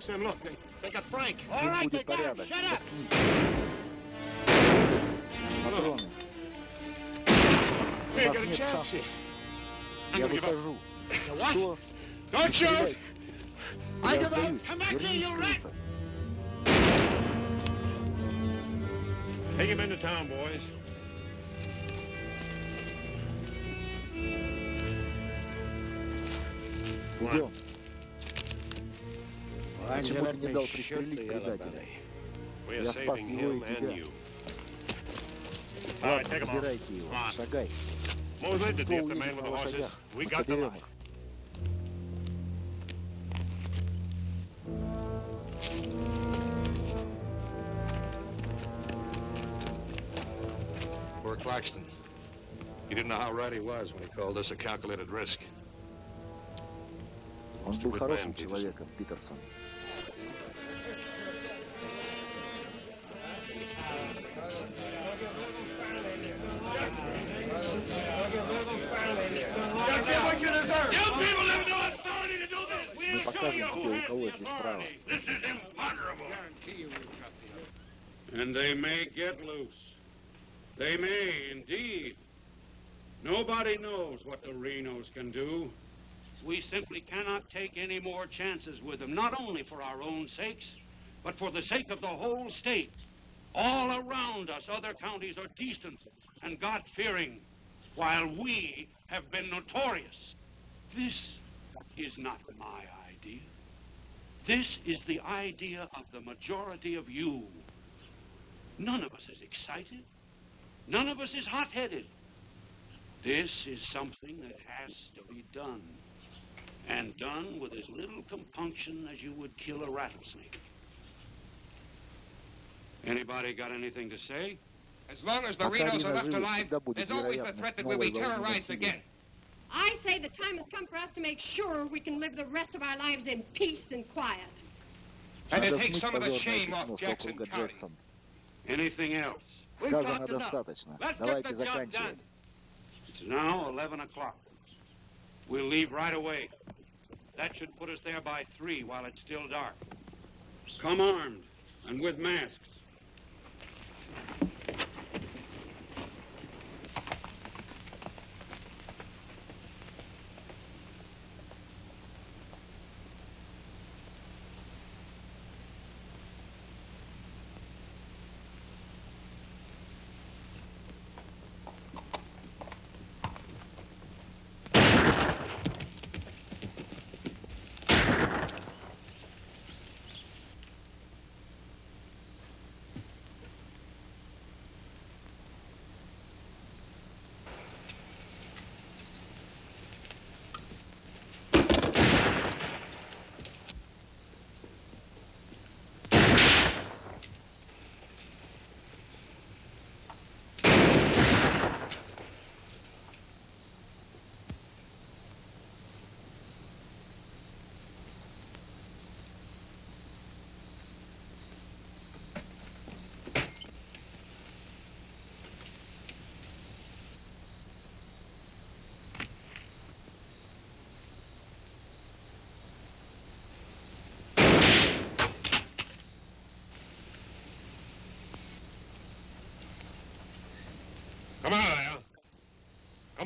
Sam, look, they, they got Frank. С ним будет порядок. Заткнись. Патроны. У We ain't нас got a нет chance шансов. here. I'm Я gonna give up. выхожу. What? Что? Don't Не shoot! стреляй. I Я give up. сдаюсь. Come back here, Вернись, you rat! крыса. Take him into town, boys. Идем. Раньше бы ты не дал пристрелить предателя. Я спас его и тебя. Ладно, забирайте его. Шагай. Большинство уедет на лошадях. Мы соберем их. Клакстон. Claxton. You didn't know how right he was when he called us a calculated risk. Он был хорошим человеком, Питерсон. Мы We'll show покажем you тебе, who у has кого the здесь право. authority. This is imponderable. And they may get loose. They may, indeed. Nobody knows what the Renos can do. We simply cannot take any more chances with them, not only for our own sakes, but for the sake of the whole state. All around us, other counties are decent and God-fearing, while we have been notorious. This is not my idea. This is the idea of the majority of you. None of us is excited. None of us is hot-headed. This is something that has to be done, and done with as little compunction as you would kill a rattlesnake. Anybody got anything to say? As long as the Renos are left alive, there's always the threat that we'll be terrorized again. I say the time has come for us to make sure we can live the rest of our lives in peace and quiet. And to Надо take смыть some of the позорное shame пятно off с Jackson округа County. Джексон. Anything else? Сказано достаточно. Let's get Давайте the job заканчивать. It's now 11 o'clock. We'll leave right away. That should put us there by 3 while it's still dark. Come armed and with masks.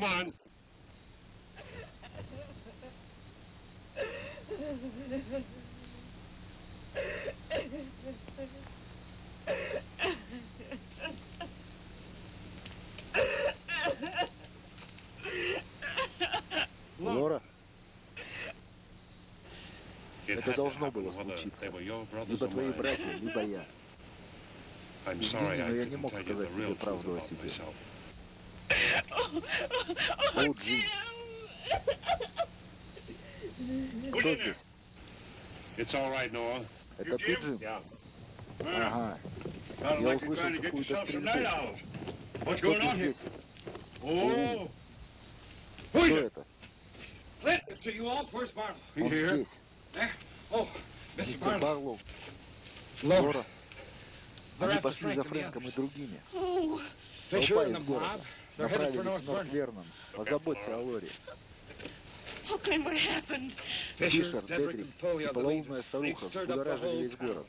Come on. Лора, это должно было случиться. Либо твои братья, либо я. Извини, но я не мог сказать тебе правду о себе. О, Джим. Кто здесь? Это ты, Джим? Ага. Я услышал какую-то стрельбу. Что ты здесь? О, Кто это? Он здесь. Мистер Барлоу. Лора. Они пошли за Фрэнком и другими. Толпа из города направились в Нортвернон. Позаботься о Лори. Фишер, Дедрик и полоумная старуха взбудоражили весь город.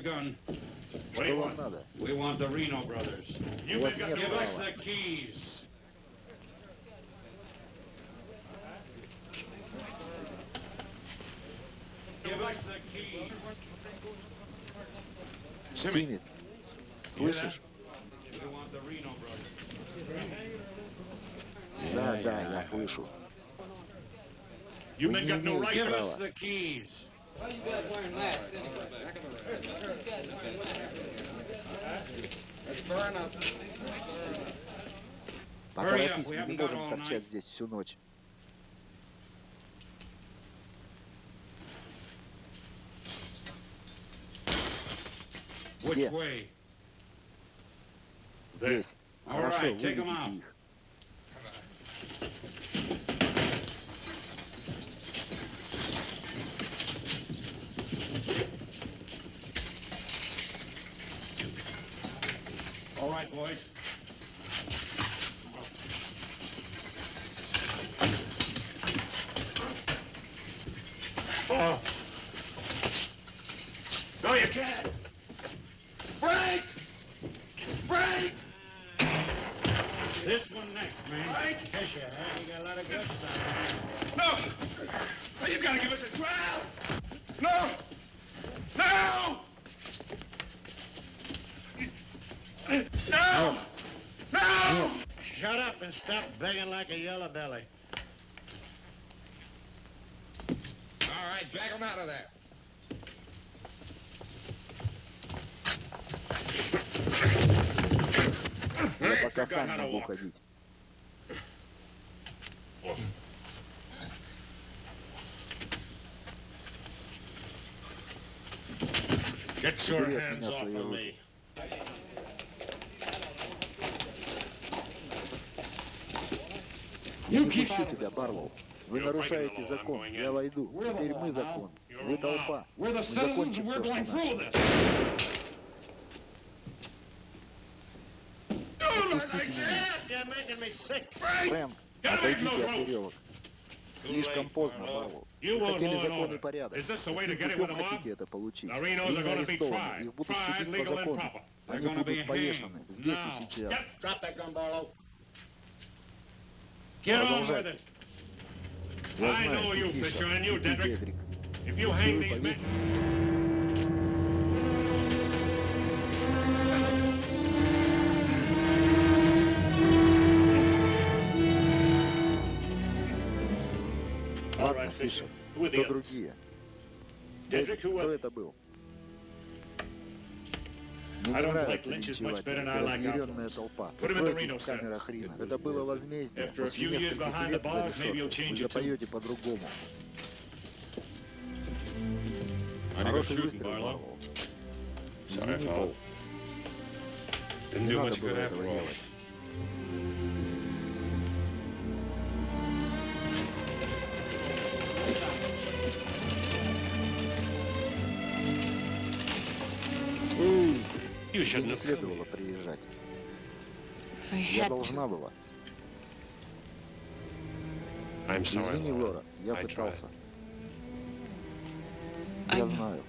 gun. Что вам надо? We want the Reno brothers. У вас нет Give us права. the keys. Give us the keys. Симми, слышишь? We want the Reno brothers. Да, да, я слышу. You men got no right Give us the keys. Why you guys wearing masks anyway? Поторопись, мы не можем торчать здесь всю ночь. Где? Здесь. Хорошо, выведите их. Right, boys. Oh. No, you can't. Frank! Frank! This one next, man. Kiss your hand. You got a lot of good stuff. No! No, you gotta give us a trial! No! No! No! No! Shut up and stop begging like a yellow belly. All right, drag him out of there. Unaweza kasana na boka juu. Get your hands off of me. Я не пущу тебя, Барлоу. Вы нарушаете закон. Я войду. Теперь мы закон. Вы толпа. Мы закончим то, что начали. Отпустите меня. Фрэнк, отойдите от веревок. Слишком поздно, Барлоу. Хотели закон и порядок. Каким хотите это получить? Они арестованы. Их будут судить по закону. Они будут повешены. Здесь и сейчас. Продолжайте. Я знаю, ты Фиша, и ты Дедрик. Если вы повесите... Ладно, Фиша, кто другие? Дедрик, кто это был? Мне не нравится линчевать, разъяренная толпа. Закройте камера хрена. Это было возмездие. После нескольких лет за решеткой вы запоете по-другому. Хороший выстрел, Барло. Извини, Пол. Не надо было этого делать. Мне не следовало приезжать. Я должна была. Извини, Лора, я пытался. Я знаю.